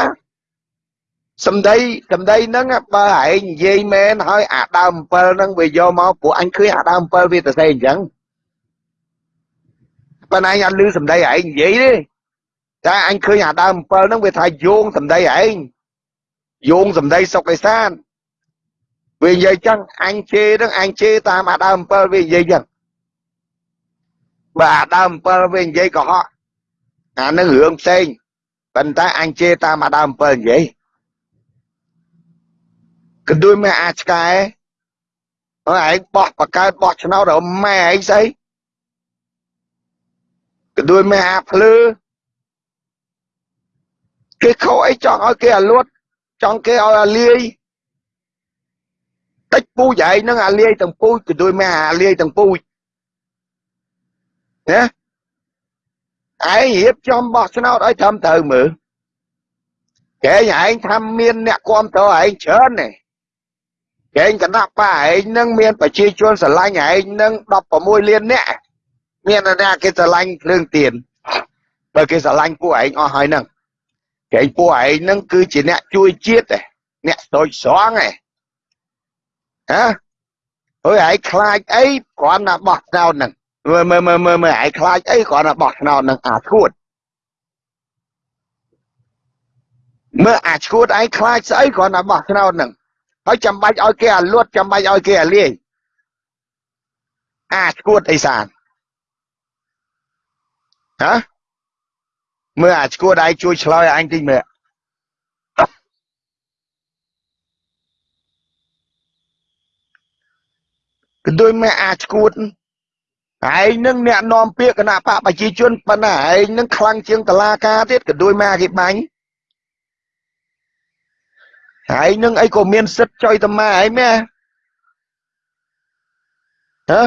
សំដីសំដីហ្នឹងបើឯងនិយាយមែនហើយអាដើម7ហ្នឹងវាយកមកព្រោះអញឃើញអាដើម7វាទៅស្អីអញ្ចឹងប៉ុន្តែអញអត់ឮសំដីឯងនិយាយទេតែអញឃើញអាដើម7ហ្នឹងវាថាយោងសំដីឯងយោងសំដីសុកឯសាន វានិយាយចឹងអញជេរហ្នឹងអញជេរតាមអាដើម7វានិយាយចឹងបើអាដើម7វានិយាយកុហកអានឹងរឿងផ្សេងប៉ុន្តែអញជេរតាមអាដើម7និយាយក៏ដូចមកអាឆ្កែអើឯងបោះបកើតបោះឆ្នោតរម៉ែឯងស្អីក៏ដូចមកអាភ្លឺគេខកអីចង់ឲ្យគេអាលួតចង់គេឲ្យអាលាយ តិចពូជឯងនឹងអាលាយទាំងពូជក៏ដូចមកអាលាយទាំងពូជណាឯងរៀបចំបោះឆ្នោតឲ្យត្រឹមត្រូវមើលគេឯងថាមានអ្នកគ្រប់គ្រងឯងច្រើនទេគេគណៈបកឯងនឹងមានប្រជាជនស្រឡាញ់ឯងនឹង16លានអ្នកមានអ្នកគេស្រឡាញ់គ្រឿងទៀនបើគេស្រឡាញ់ពួកឯងអស់ហើយហ្នឹងគេពួកឯងហ្នឹងគឺជាអ្នកជួយជាតិទេអ្នកស្ទូចស្រង់ទេ ហ៎អើយឯងខ្លាចអីគ្រាន់តែបោះឆ្នោតហ្នឹងមើលមើលមើលមើលមើលឯងខ្លាចអីគ្រាន់តែបោះឆ្នោតហ្នឹងអាឈួតមើលអាឈួតឯងខ្លាចស្អីគ្រាន់តែបោះឆ្នោតហ្នឹងហើយចាំបាច់ឲ្យគេអាលួតចាំបាច់ឲ្យគេអាលាយអាឈួតអីសានហ៎មើលអាឈួតឯងជួយឆ្លើយអញតិចមើល ដូចមកអាឈួតឯងនឹងអ្នកនាំពាក្យគណៈបកប្រជាជនប៉ុន្តែឯងនឹងខ្លាំងជាងតឡាការទៀតក៏ដូចមកគេបាញ់ឯងនឹងអីក៏មានសិទ្ធចុយតម៉ែឯងមែនហ៎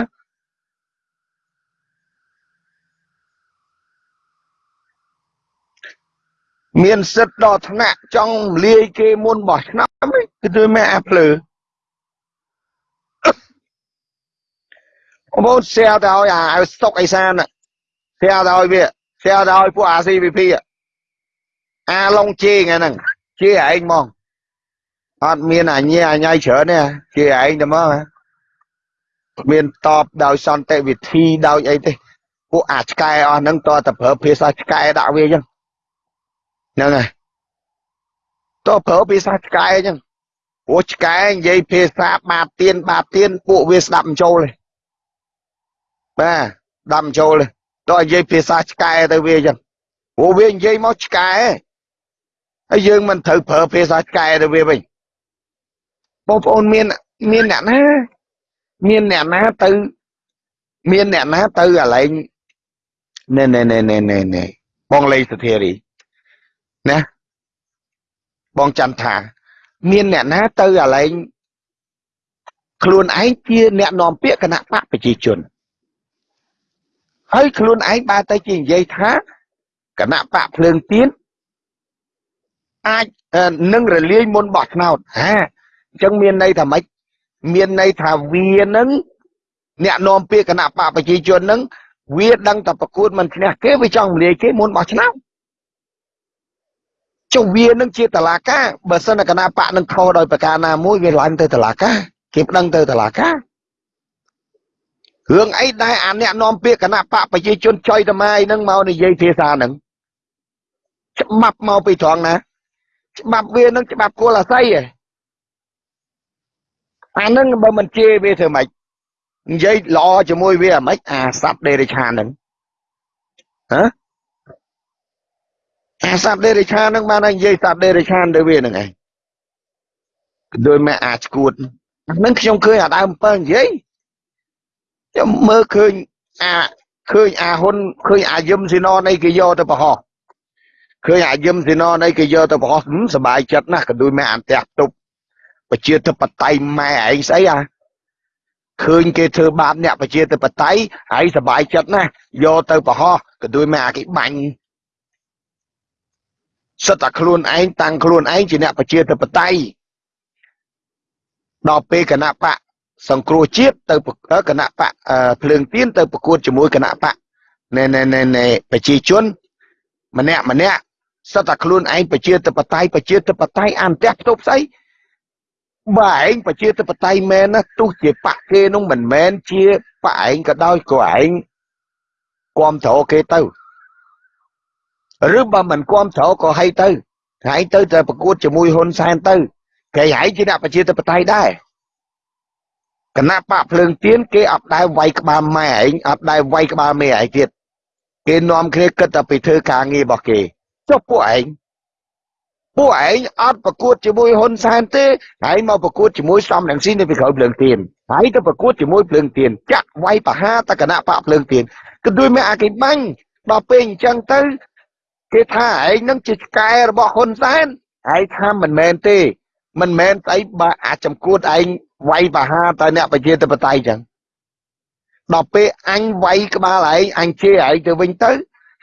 មានសិទ្ធដល់ថ្នាក់ចង់លាយគេមុនបោះឆ្នាំគឺដូចមកអាភ្លើ បងប្អូន share ទៅឲ្យអាឲ្យស្តុកអេសាន share ទៅឲ្យវា share ទៅឲ្យពួក RCVP អាឡុងជេថ្ងៃហ្នឹងជាឯងហ្មងអត់មានអញ្ញាអញ្ញៃច្រើនទេជាឯងតែមកមានតបដោយសន្តិវិធីដោយអីទេពួកអាឆ្កែអស់ហ្នឹងតើតែប្រើភាសាឆ្កែដាក់វាអញ្ចឹងហ្នឹងហើយតើប្រើភាសាឆ្កែអញ្ចឹងព្រោះឆ្កែនិយាយភាសាបាបទៀនបាបទៀនពួកវាស្ដាប់មិនចូលទេ បាទស្ដាប់មិនចូលទេតើនិយាយភាសាឆ្កែទៅវាអញ្ចឹងព្រោះវានិយាយមកឆ្កែហើយយើងមិនត្រូវប្រើភាសាឆ្កែទៅវាវិញបងប្អូនមានមានអ្នកណាមានអ្នកណាទៅមានអ្នកណាទៅកន្លែងណែណែណែណែណែណែបងលេសធារីណាបងច័ន្ទថា មានអ្នកណាទៅកន្លែងខ្លួនឯងជាអ្នកនាំពាក្យគណៈបកប្រជាជន ហើយខ្លួនឯងបើតែជានិយាយថាគណៈបកភ្លើងទៀនអាចនឹងរលាយមុនបោះឆ្នោតហាអញ្ចឹងមានន័យថាម៉េចមានន័យថាវានឹងអ្នកនាំពាក្យគណៈបកប្រជាជននឹងវាដឹងតែប្រកួតមិនឈ្នះគេវាចង់រលាយគេមុនបោះឆ្នោតចុះវានឹងជាតឡាការបើសិនគណៈបកនឹងខុសដោយប្រការណាមួយវាឡើងទៅតឡាការគេប្តឹងទៅតឡាការ រឿងអីដែលអាអ្នកនាំពាក្យគណៈបកប្រជាជនចុយតម៉ាយនឹងមកនិយាយភាសានឹងច្បាប់មកពីត្រង់ណា ច្បាប់វានឹងច្បាប់គោលអាស័យឯងអានឹងបើមិនជេរវាធ្វើម៉េចនិយាយល្អជាមួយវាអាម៉េចអាសត្វដេរិឆានហ្នឹងហ៎អាសត្វដេរិឆានហ្នឹងបាននិយាយសត្វដេរិឆានទៅវាហ្នឹងឯងដោយម៉ែអាឈួតហ្នឹងខ្ញុំឃើញអាដើម7និយាយ ខ្ញុំមើលឃើញអាឃើញអាហ៊ុនឃើញអាយឹមស៊ីណនៃគេយកទៅប្រហោះឃើញអាយឹមស៊ីណនៃគេយកទៅប្រហោះសบายចិត្តណាស់ក៏ដូចម៉ែអន្តះទប់ប្រជាធិបតេយ្យម៉ែឯងស្អីអាឃើញគេធ្វើបាបអ្នកប្រជាធិបតេយ្យហើយសบายចិត្តណាស់យកទៅប្រហោះក៏ដូចម៉ែអាគេបាញ់សិតតែខ្លួនឯងតាំងខ្លួនឯងជាអ្នកប្រជាធិបតេយ្យដល់ពេលគណៈបក សង្គ្រោះជាតិទៅគណៈបកភ្លើងទៀនទៅប្រកួតជាមួយគណៈបកណែណែណែណែប្រជាជនម្នាក់ម្នាក់សិតតែខ្លួនឯងប្រជាធិបតេយ្យប្រជាធិបតេយ្យអានផ្ទះផ្ទប់ស្អីបើឯងប្រជាធិបតេយ្យមែនណាទោះជាបកគេនោះមិនមែនជាបកឯងក៏ដោយក៏ឯងគ្រប់គ្រងគេទៅឬបើមិនគ្រប់គ្រងក៏ហីទៅឯងទៅតែប្រកួតជាមួយហ៊ុនសែនទៅគេឯងជាអ្នកប្រជាធិបតេយ្យដែរ គណៈបកភ្លើងទៀនគេអត់ដែរវាយក្បាលម៉ែឯងអត់ដែរវាយក្បាលមេឯងទៀតគេនាំគ្នាគិតតែពីធ្វើការងាររបស់គេចុះពួកឯងពួកឯងអត់ប្រកួតជាមួយហ៊ុនសែនទេហើយមកប្រកួតជាមួយសំរងស៊ីនៅពីក្រោយភ្លើងទៀនហើយទៅប្រកួតជាមួយភ្លើងទៀនចាក់វាយបហាតគណៈបកភ្លើងទៀនគឺដូចមានអាគេបាញ់ដល់ពេលអញ្ចឹងទៅគេថាឯងនឹងជាឆ្កែរបស់ហ៊ុនសែនហើយថាមិនមែនទេ មិនមែនស្អីបើអាចចំគួតឯងវាយបហាទៅអ្នកប្រជាធិបតេយ្យចឹងដល់ពេលអញវាយក្បាលឯងអញជេរឯងទៅវិញទៅ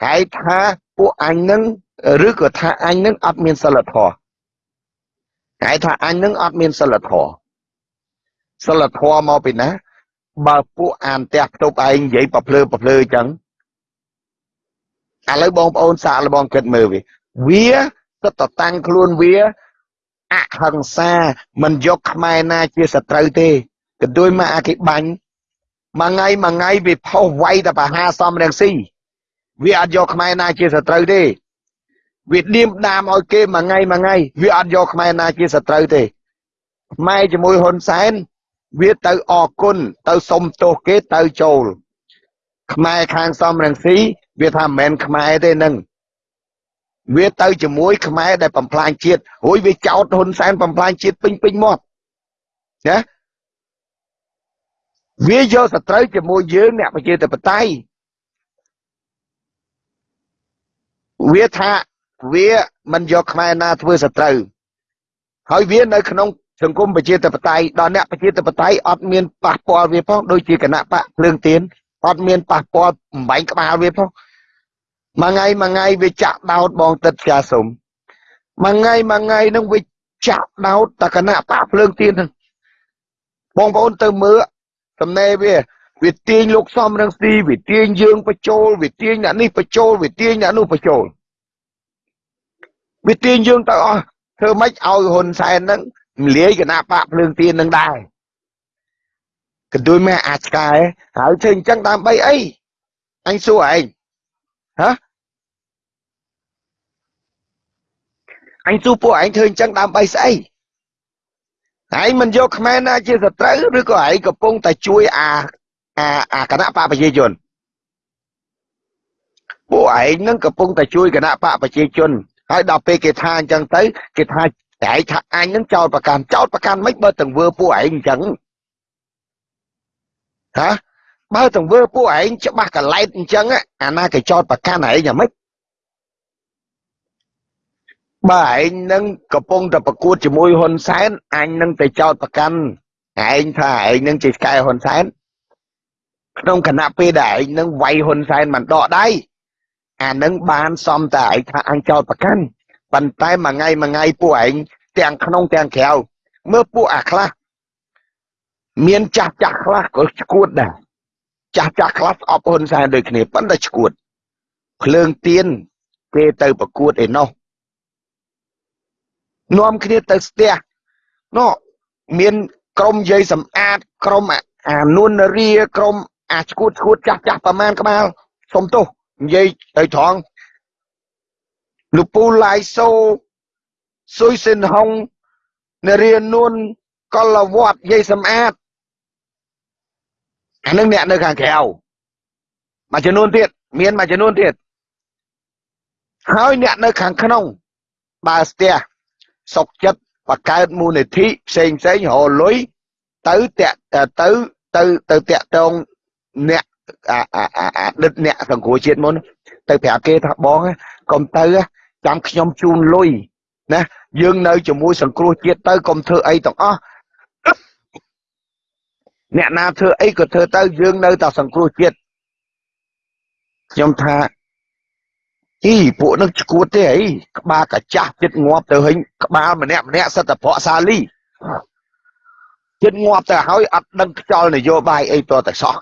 ហើយថាពួកអញនឹងឬក៏ថាអញនឹងអត់មានសិលធម៌គេថាអញនឹងអត់មានសិលធម៌សិលធម៌មកពីណា បើពួកអានផ្ទះផ្ទប់ឯងនិយាយប្រភ្លើប្រភ្លើអញ្ចឹងឥឡូវបងប្អូនសាកល្បងគិតមើលវាវាគិតតតាំងខ្លួនវា អហិង្សាមិនយកខ្មែរណាជាសត្រូវទេក៏ដូចមកអាគេបាញ់មួយថ្ងៃមួយថ្ងៃវាផុសវាយតែបហាសំរងស៊ីវាអត់យកខ្មែរណាជាសត្រូវទេវាឌៀមដាមឲ្យគេមួយថ្ងៃមួយថ្ងៃវាអត់យកខ្មែរណាជាសត្រូវទេខ្មែរជាមួយហ៊ុនសែនវាទៅអគុណទៅសុំទោសគេទៅចូលខ្មែរខាងសំរងស៊ីវាថាមិនមែនខ្មែរទេនឹង វាទៅជាមួយខ្មែរដែលបំផ្លាញជាតិរួយវាចោតហ៊ុនសែនបំផ្លាញជាតិពេញពេញមាត់ណាវាយកសត្រូវជាមួយយើងអ្នកប្រជាធិបតេយ្យវាថាវាមិនយកខ្មែរណាធ្វើសត្រូវហើយវានៅក្នុងសង្គមប្រជាធិបតេយ្យដល់អ្នកប្រជាធិបតេយ្យអត់មានប៉ះពាល់វាផងដូចជាគណៈបកភ្លើងទៀនអត់មានប៉ះពាល់បំបែងក្បាលវាផង មួយថ្ងៃមួយថ្ងៃវាចាក់ដោតបងទឹកផ្កាសុំមួយថ្ងៃមួយថ្ងៃនឹងវាចាក់ដោតតគណៈបកភ្លើងទៀនហ្នឹងបងប្អូនទៅមើលសំណេរវាវាទាញលោកសំរងស៊ីវាទាញយើងបញ្ចូលវាទាញអ្នកនេះបញ្ចូលវាទាញអ្នកនោះបញ្ចូលវាទាញយើងទៅអស់ធ្វើម៉េចឲ្យហ៊ុនសែនហ្នឹងមលាយគណៈបកភ្លើងទៀននឹងដែរកន្ទួយម៉ែអាចឆ្កែហើយធ្វើអញ្ចឹងដើម្បីអីអញសួរឯង ហ៎អញសួរពួកឯងធ្វើអញ្ចឹងដើម្បីស្អីឯងមិនយកខ្មែរណាជាសត្រូវឬក៏ឯងកំពុងតែជួយអាអាអាគណៈបកប្រជាជនពួកឯងនឹងកំពុងតែជួយគណៈបកប្រជាជនហើយដល់ពេលគេថាអញ្ចឹងទៅគេថាឯងថាអញនឹងចោតប្រកាន់ចោតប្រកាន់មិនបើទាំងវើពួកឯងអញ្ចឹងហា បើទាំងវើពួកឯងច្បាស់កលែតអញ្ចឹងអាណាគេចោតប្រកាន់ឯងយ៉ាងម៉េចបើឯងនឹងកំពុងតែប្រកួតជាមួយហ៊ុនសែនអញនឹងទៅចោតប្រកាន់ឯងថាឯងនឹងជាស្កែហ៊ុនសែនក្នុងគណៈពេលដែលឯងនឹងវាយហ៊ុនសែនមិនដកដៃអានឹងបានសំតែឯងថាអញចោតប្រកាន់ប៉ុន្តែមួយថ្ងៃមួយថ្ងៃពួកឯងទាំងក្នុងទាំងក្រៅមើលពួកអាខ្លះមានចាស់ចាស់ខ្លះក៏ឈួតដែរ ចាស់ចាស់ខ្លះអបហ៊ុនសែនដូចគ្នាប៉ុន្តែឈួតភ្លើងទៀនគេទៅប្រកួតឯណោះនាំគ្នាទៅស្ទះនោះមានក្រុមយាយសំអាតក្រុមអានួនរាក្រុមអាឈួតឈួតចាស់ចាស់ប្រមាណក្បាលសុំទោសនិយាយទៅត្រង់លោកពូឡៃសូស៊ុយសិនហុងនរានួនកលវត្តយាយសំអាត អានឹងអ្នកនៅខាងក្រៅមួយចំនួនទៀតមានមួយចំនួនទៀតហើយអ្នកនៅខាងក្នុងបើស្ទះសុកចិត្តបង្កើតមូលនិធិផ្សេងផ្សេងរលុយទៅតាក់ទៅទៅទៅតាក់តងអ្នកអាអាអាដិតអ្នកសង្គ្រោះជាតិមុន ទៅប្រាប់គេថាបងកុំទៅចាំខ្ញុំជូនលុយណាយើងនៅជាមួយសង្គ្រោះជាតិទៅកុំធ្វើអីទាំងអស់ អ្នកណាធ្វើអីក៏ធ្វើទៅយើងនៅតែសង្គ្រោះជាតិខ្ញុំថាអីពួកនឹងឈួតទេអីក្បាលកាចាស់ចិត្តងាប់ទៅហិញក្បាលម្នាក់ម្នាក់សិតតែប្រក់សាលីចិត្តងាប់ទៅហើយអត់ដឹងខ្យល់នយោបាយអីតតែសោះ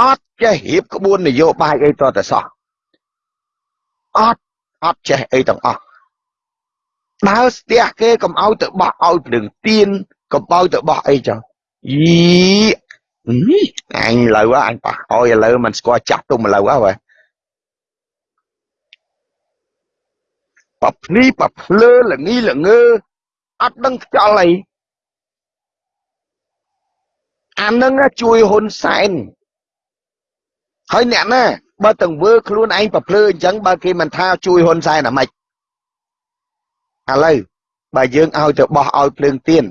អត់ចេះរៀបក្បួននយោបាយអីតតែសោះអត់អត់ចេះអីទាំងអស់ដើរស្ទះគេកុំឲ្យទៅបោះឲ្យភ្លឹងទៀនកុំឲ្យទៅបោះអីចឹង យីអញលើអញប៉ះអោយឥឡូវមិនស្គាល់ចាស់ទុំឥឡូវហ៎ប៉ភ្នីប៉ភ្លើល្ងីល្ងើអត់ដឹងខ្យល់អីអានឹងជួយហ៊ុនសែនហើយអ្នកណាបើទាំងវើខ្លួនឯងប្រភ្លឺអញ្ចឹងបើគេមិនថាជួយហ៊ុនសែនអាម៉េចឥឡូវបើយើងឲ្យទៅបោះឲ្យភ្លើងទៀន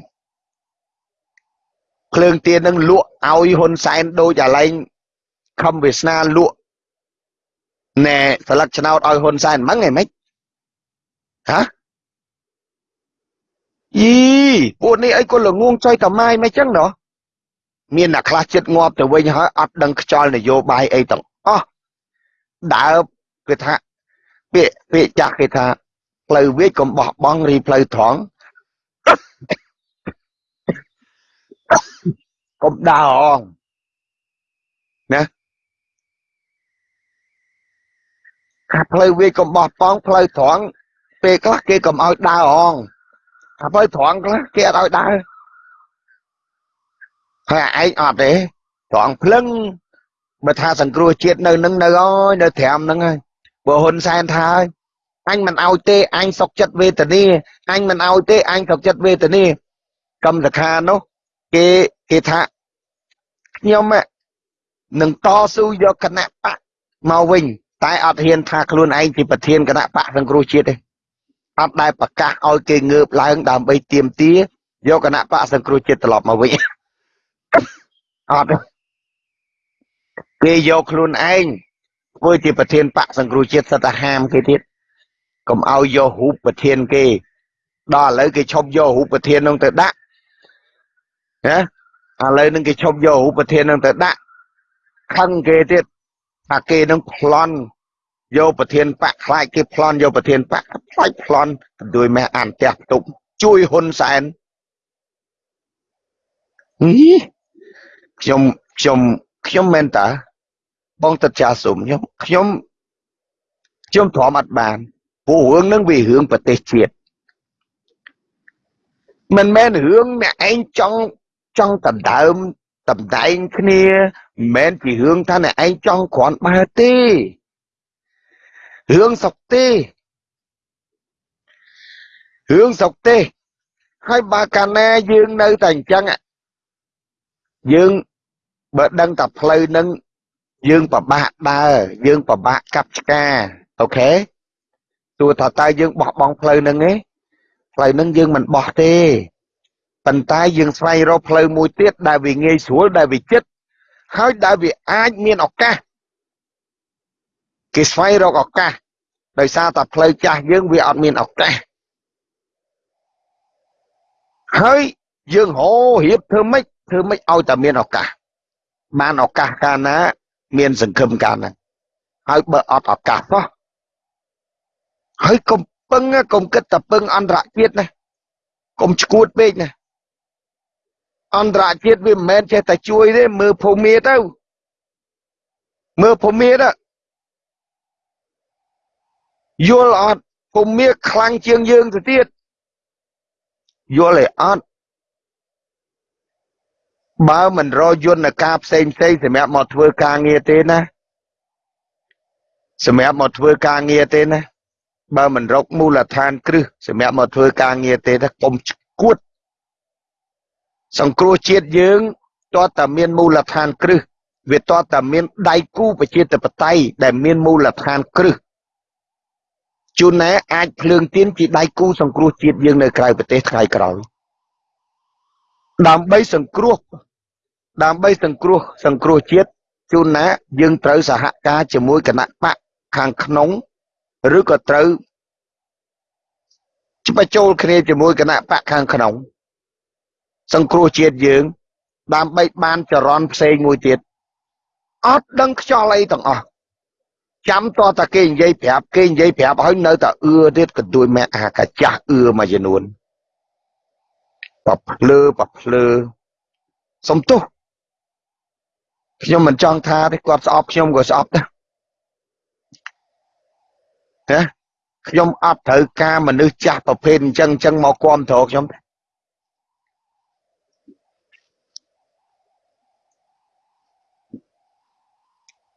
ភ្លើងទៀននឹងលក់ឲ្យហ៊ុនសែនដូចអាឡែងខំវាសនាលក់ណែស្លឹកឆ្នោតឲ្យហ៊ុនសែនហ្មងឯម៉េចហ៎យីពួកនេះអីក៏ល្ងងចុយតម៉ាយមិនចឹងណោះមានអ្នកខ្លះចិត្តងាប់ទៅវិញហើយអត់ដឹងខ្យល់នយោបាយអីទាំងអស់ដើរគេថាពាក្យពាក្យចាស់គេថាផ្លូវវាចកុំបោះបង់រីផ្លូវត្រង់ កុំដើរអងណាថាផ្លូវវាចកុំបោះបង់ផ្លូវត្រង់ពេលខ្លះគេកុំឲ្យដើរអងថាផ្លូវត្រង់ខ្លះគេអត់ឲ្យដើរហើយឯងអត់ទេត្រង់ភ្លឹងបើថាសង្គ្រោះជាតិនៅនឹងនៅអើយនៅត្រាំហ្នឹងហើយបើហ៊ុនសែនថាហើយអញមិនឲ្យទេអញសុកចិត្តវេទនាអញមិនឲ្យទេអញសុកចិត្តវេទនាកម្មសខានោះគេគេថា ខ្ញុំនឹងតស៊ូយកគណៈបកមកវិញ តែអត់ហ៊ានថាខ្លួនឯងជាប្រធានគណៈបកសង្គ្រោះជាតិទេអត់ដែលប្រកាសឲ្យគេងើបឡើងដើម្បីទៀមទាយកគណៈបកសង្គ្រោះជាតិត្រឡប់មកវិញអត់គេយកខ្លួនឯងធ្វើជាប្រធានបកសង្គ្រោះជាតិសិតតែហាមគេទៀតកុំឲ្យយករូបប្រធានគេដល់ឥឡូវគេឈប់យករូបប្រធាននោះទៅដាក់ណា ឥឡូវនឹងគេឈប់យករូបប្រធាននឹងទៅដាក់ខឹងគេទៀតថាគេនឹងប្លន់យកប្រធានបកខ្លាចគេប្លន់យកប្រធានបកខ្លាចប្លន់ដោយម៉ែអានផ្ទះផ្ទុកជួយហ៊ុនសែនខ្ញុំខ្ញុំខ្ញុំមែនតាបងទឹកចាសុំខ្ញុំខ្ញុំខ្ញុំទ្រាំអត់បានព្រោះរឿងហ្នឹងវារឿងប្រទេសជាតិមិនមែនរឿងអ្នកឯងចង់ ចង់ដណ្ដើមតំដែងគ្នាមិនមែនជារឿងថាអ្នកឯងចង់គ្រាន់បើទេរឿងសុកទេរឿងសុកទេហើយបើកាលណាយើងនៅតែអញ្ចឹងយើងបើដឹងតែផ្លូវនឹងយើងពិបាកដើរយើងពិបាកកាប់ឆ្កាអូខេទោះថាតើយើងបោះបង់ផ្លូវនឹងទេផ្លូវនឹងយើងមិនបោះទេ ប៉ុន្តែយើងស្វែងរកផ្លូវមួយទៀតដែលវាងាយស្រួលដែលវាចិត្តហើយដែលវាអាចមានឱកាសគេស្វែងរកឱកាសដោយសារតែផ្លូវចាស់យើងវាអត់មានឱកាសហើយយើងហោរៀបធ្វើម៉េចធ្វើម៉េចឲ្យតែមានឱកាសបានឱកាសកាលណា មានសង្ឃឹមកាលហ្នឹងហើយបើអត់ឱកាសសោះហើយកុំពឹងកុំគិតតែពឹងអន្តរជាតិណាកុំឈួតពេកណា អន្តរជាតិវាមិនមែនចេះតែជួយទេមើលភូមិទៅមើលភូមិទៅយល់អត់ភូមិខ្លាំងជាងយើងទៅទៀតយល់ទេអត់បើមិនរយន្តការផ្សេងផ្សេងសម្រាប់មកធ្វើការងារទេណាសម្រាប់មកធ្វើការងារទេណាបើមិនរកមូលដ្ឋានគ្រឹះសម្រាប់មកធ្វើការងារទេណាកុំឈួត សង្គ្រោះជាតិយើងតើតាមានមូលដ្ឋានគ្រឹះវាតើតាមានដៃគូប្រជាធិបតេយ្យដែលមានមូលដ្ឋានគ្រឹះជួនណែអាចភ្លើងទៀនជាដៃគូសង្គ្រោះជាតិយើងនៅក្រៅប្រទេសថ្ងៃក្រោយដើម្បីសង្គ្រោះដើម្បីសង្គ្រោះសង្គ្រោះជាតិជួនណាយើងត្រូវសហការជាមួយគណៈបកខាងក្នុងឬក៏ត្រូវច្បាចូលគ្នាជាមួយគណៈបកខាងក្នុង សង្គ្រោះជាតិយើងដើម្បីបានចរន្តផ្សេងមួយទៀតអត់ដឹងខ្យល់អីទាំងអស់ចាំតតែគេនិយាយប្រាប់គេនិយាយប្រាប់ហើយនៅតែអឿទៀតកទួយម៉ែអាកាចាស់អឿមួយចំនួនបភ្លើបភ្លើសំទោសខ្ញុំមិនចង់ថាទេគាត់ស្អប់ខ្ញុំក៏ស្អប់ដែរណាខ្ញុំអត់ត្រូវការមនុស្សចាស់ប្រភេទអញ្ចឹងអញ្ចឹងមកគ្រប់គ្រងខ្ញុំ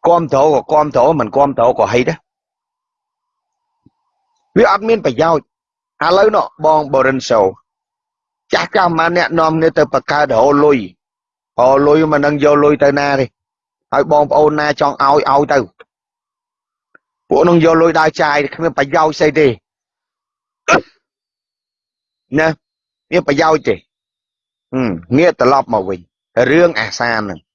គាំទ្រក៏គាំទ្រមិនគាំទ្រក៏ហីដែរវាអត់មានប្រយោជន៍ឥឡូវនោះបងបរិនសូចាស់ចាស់ម៉ាអ្នកនាំគ្នាទៅបកកើតរហូលុយរហូលុយមិននឹងយកលុយទៅណាទេហើយបងប្អូនណាចង់ឲ្យឲ្យទៅពួកនឹងយកលុយដើរចាយគ្មានប្រយោជន៍ស្អីទេណាមានប្រយោជន៍ទេងាកត្រឡប់មកវិញរឿងអាសានហ្នឹង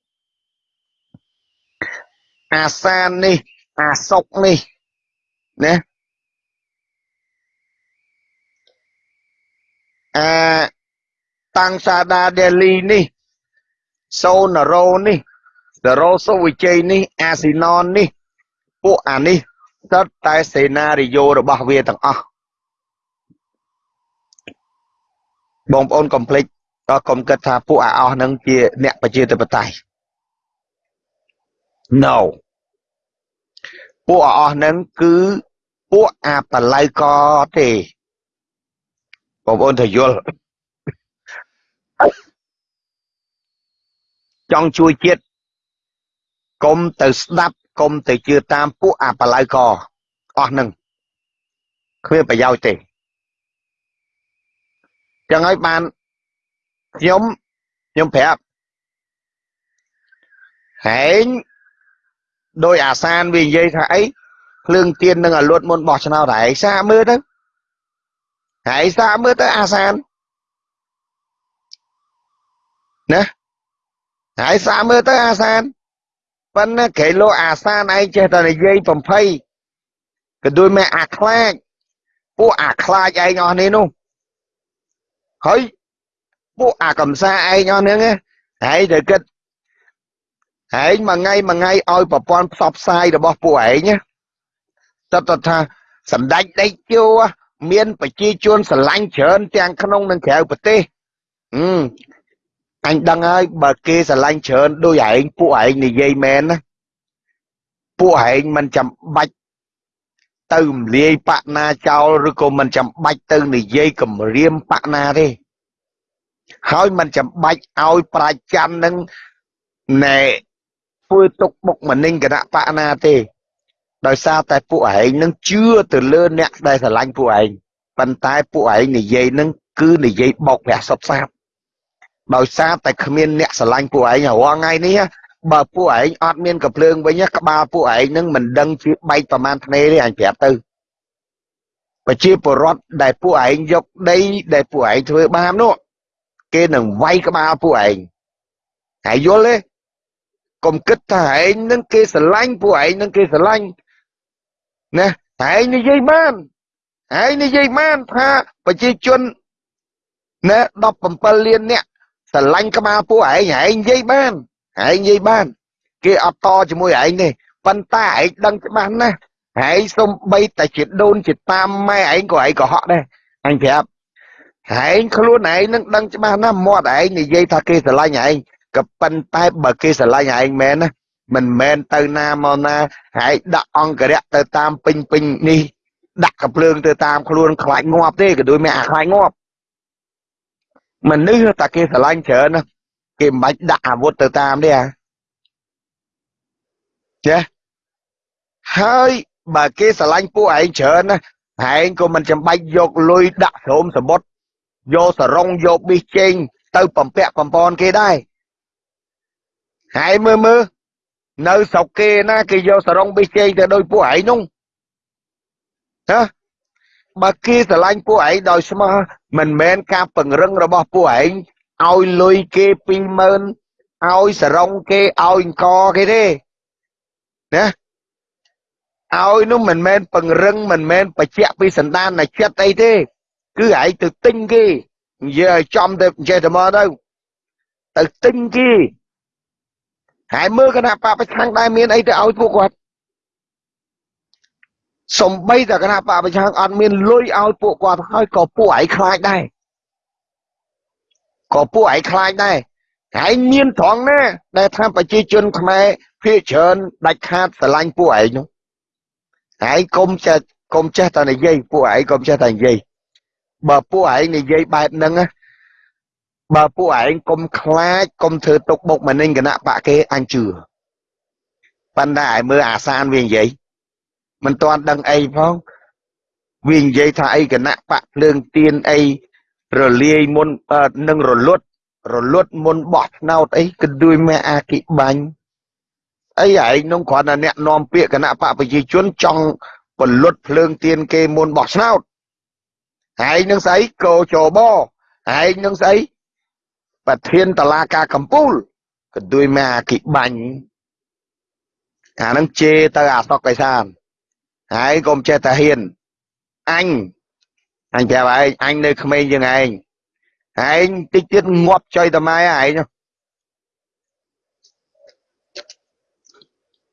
អាសាននេះ អាសុកនេះណាអាតាំងសាដាដេលីនេះសូណារ៉ូនេះតារ៉ូសូវិជ័យនេះ អាស៊ីណននេះពួកអានេះស្ទើរតែសេណារីយ៉ូរបស់វាទាំងអស់បងប្អូនកុំភ្លេចក៏កុំគិតថាពួកអាអស់នឹងជាអ្នកប្រជាធិបតេយ្យ No ពួកអស់ហ្នឹងគឺពួកអាបល័យកទេបងប្អូនទៅយល់ចង់ជួយជាតិកុំទៅស្ដាប់កុំទៅជឿតាមពួកអាបល័យកអស់ហ្នឹងគ្មានប្រយោជន៍ទេចឹងហើយបានខ្ញុំខ្ញុំប្រាប់ហែង ដោយអាសានវានិយាយថាអីភ្លើងទៀននឹងអាលួតមុនបោះឆ្នោតហែងសាមើលទៅហែងសាមើលទៅអាសានណាហែងសាមើលទៅអាសានប៉ុន្តែគេលោកអាសានឯងចេះតែនិយាយបំភ័យក៏ដូចមែអាខ្លាចពួកអាខ្លាចឯងអស់នេះនោះហើយពួកអាកំសាឯងអស់ហ្នឹងហើយទៅគិត ឯងមួយថ្ងៃមួយថ្ងៃឲ្យប្រព័ន្ធផ្សព្វផ្សាយរបស់ពួកឯងតើតថាសម្ដេចដេកជួមានប្រជាជនស្រឡាញ់ច្រើនទាំងក្នុងនិងក្រៅប្រទេសអញដឹងហើយបើគេស្រឡាញ់ច្រើនដូចឯងពួកឯងនិយាយមែនណាពួកឯងមិនចាំបាច់ទៅរំលាយបកណាចោលឬក៏មិនចាំបាច់ទៅនិយាយគម្រាមបកណាទេហើយមិនចាំបាច់ឲ្យប្រាច័ន្ទនឹងណែ ធ្វើទុកបុកម្នេញគណៈបកណាទេដោយសារតែពួកឯងនឹងជឿទៅលើអ្នកដែលស្រឡាញ់ពួកឯងប៉ុន្តែពួកឯងនិយាយនឹងគឺនិយាយបោកប្រាស់សុតសាបដោយសារតែគ្មានអ្នកស្រឡាញ់ពួកឯងរាល់ថ្ងៃនេះបើពួកឯងអត់មានកំភ្លើងវិញក្បាលពួកឯងនឹងមិនដឹងជាបែកប្រមាណធ្នេទេអញប្រាប់ទៅប្រជាពលរដ្ឋដែលពួកឯងយកដីដែលពួកឯងធ្វើបាបនោះគេនឹងវាយក្បាលពួកឯងហើយយល់ទេ កុំគិតថាឯងនឹងគេស្រឡាញ់ពួកឯងនឹងគេស្រឡាញ់ណាឯងនិយាយបានឯងនិយាយបានថាប្រជាជនណា17លានអ្នកស្រឡាញ់ក្បាលពួកឯងឯងនិយាយបានឯងនិយាយបាន គេអត់តជាមួយឯងទេប៉ុន្តែឯងដឹងច្បាស់ណាស់ឯងសំបីតែជាដូនជាតាមម៉ែឯងក៏ឯងកុហកដែរអញប្រាប់ឯងខ្លួនឯងនឹងដឹងច្បាស់ណាស់មាត់ឯងនិយាយថាគេស្រឡាញ់ឯង ក៏ប៉ុន្តែបើគេស្រឡាញ់ឯងមែនណាមិនមែនទៅណាមកណាហើយដាក់អង្គរៈទៅតាមពេញពេញនេះដាក់កភ្លើងទៅតាមខ្លួនខ្លាចងាប់ទេក៏ដូចមានអាខ្លាចងាប់មនុស្សតែគេស្រឡាញ់ច្រើនណាគេមិនបាច់ដាក់អាវុធទៅតាមទេអាចេះហើយបើគេស្រឡាញ់ពួកឯងច្រើនណាឯងក៏មិនចាំបាច់យកលុយដាក់ស្រោមសមុទ្រយកសរងយកប៊ីសចេងទៅបំពាក់បំពន់គេដែរ ហើយមើលមើលនៅស្រុកគេណាគេយកសរងប៊ីសចេងទៅដោយពួកឯងនោះណាបើគេស្រឡាញ់ពួកឯងដោយស្មោះមិនមែនការពង្រឹងរបស់ពួកឯងឲ្យលុយគេ20000ឲ្យសរងគេឲ្យអង្គគេទេណាឲ្យនោះមិនមែនពង្រឹងមិនមែនបញ្ជាក់ពីសន្តាននៃចិត្តអីទេ គឺឯងទៅទិញគេនិយាយឲ្យចំទៅចេះតែមកទៅទៅទិញគេ ហើយមើលគណៈបពប្រឆាំងដែរមានអីទៅឲ្យពួកគាត់សំបីតែគណៈបពប្រឆាំងអត់មានលុយឲ្យពួកគាត់ហើយក៏ពួកឯងខ្លាចដែរក៏ពួកឯងខ្លាចដែរហើយមានត្រង់ណា ដែលថាប្រជាជនខ្មែរភាគច្រើនដាច់ខាតស្រឡាញ់ពួកឯងនោះហើយកុំចេះកុំចេះតែនិយាយពួកឯងកុំចេះតែនិយាយបើពួកឯងនិយាយបែបហ្នឹងណា បើពួកឯងកុំខ្លាចកុំធ្វើទុកបុកម្នេញគណៈបកគេអញជឿប៉ុន្តែឲ្យមើលអាសានវានិយាយមិនទាន់ដឹងអីផងវានិយាយថាអីគណៈបកភ្លើងទៀនអីរលាយមុននឹងរលត់រលត់មុនបោះឆ្នោតអីគឺដូចមេអាគិបាញ់អីឯងនោះគ្រាន់តែអ្នកនាំពាក្យគណៈបកប្រជាជនចង់ពលុតភ្លើងទៀនគេមុនបោះឆ្នោតឯងនឹងស្អីកោចបឯងនឹងស្អី ប្រធានតឡាការកម្ពុជាក៏ដូចមេអាគិបាញ់អានឹងជេរទៅអាសុកកៃសានហើយកុំចេះតែហ៊ានអញអញប្រាប់ឯងអញនៅក្មេងជាងឯងឯងតិចទៀតងាប់ចុយតម៉ែឯង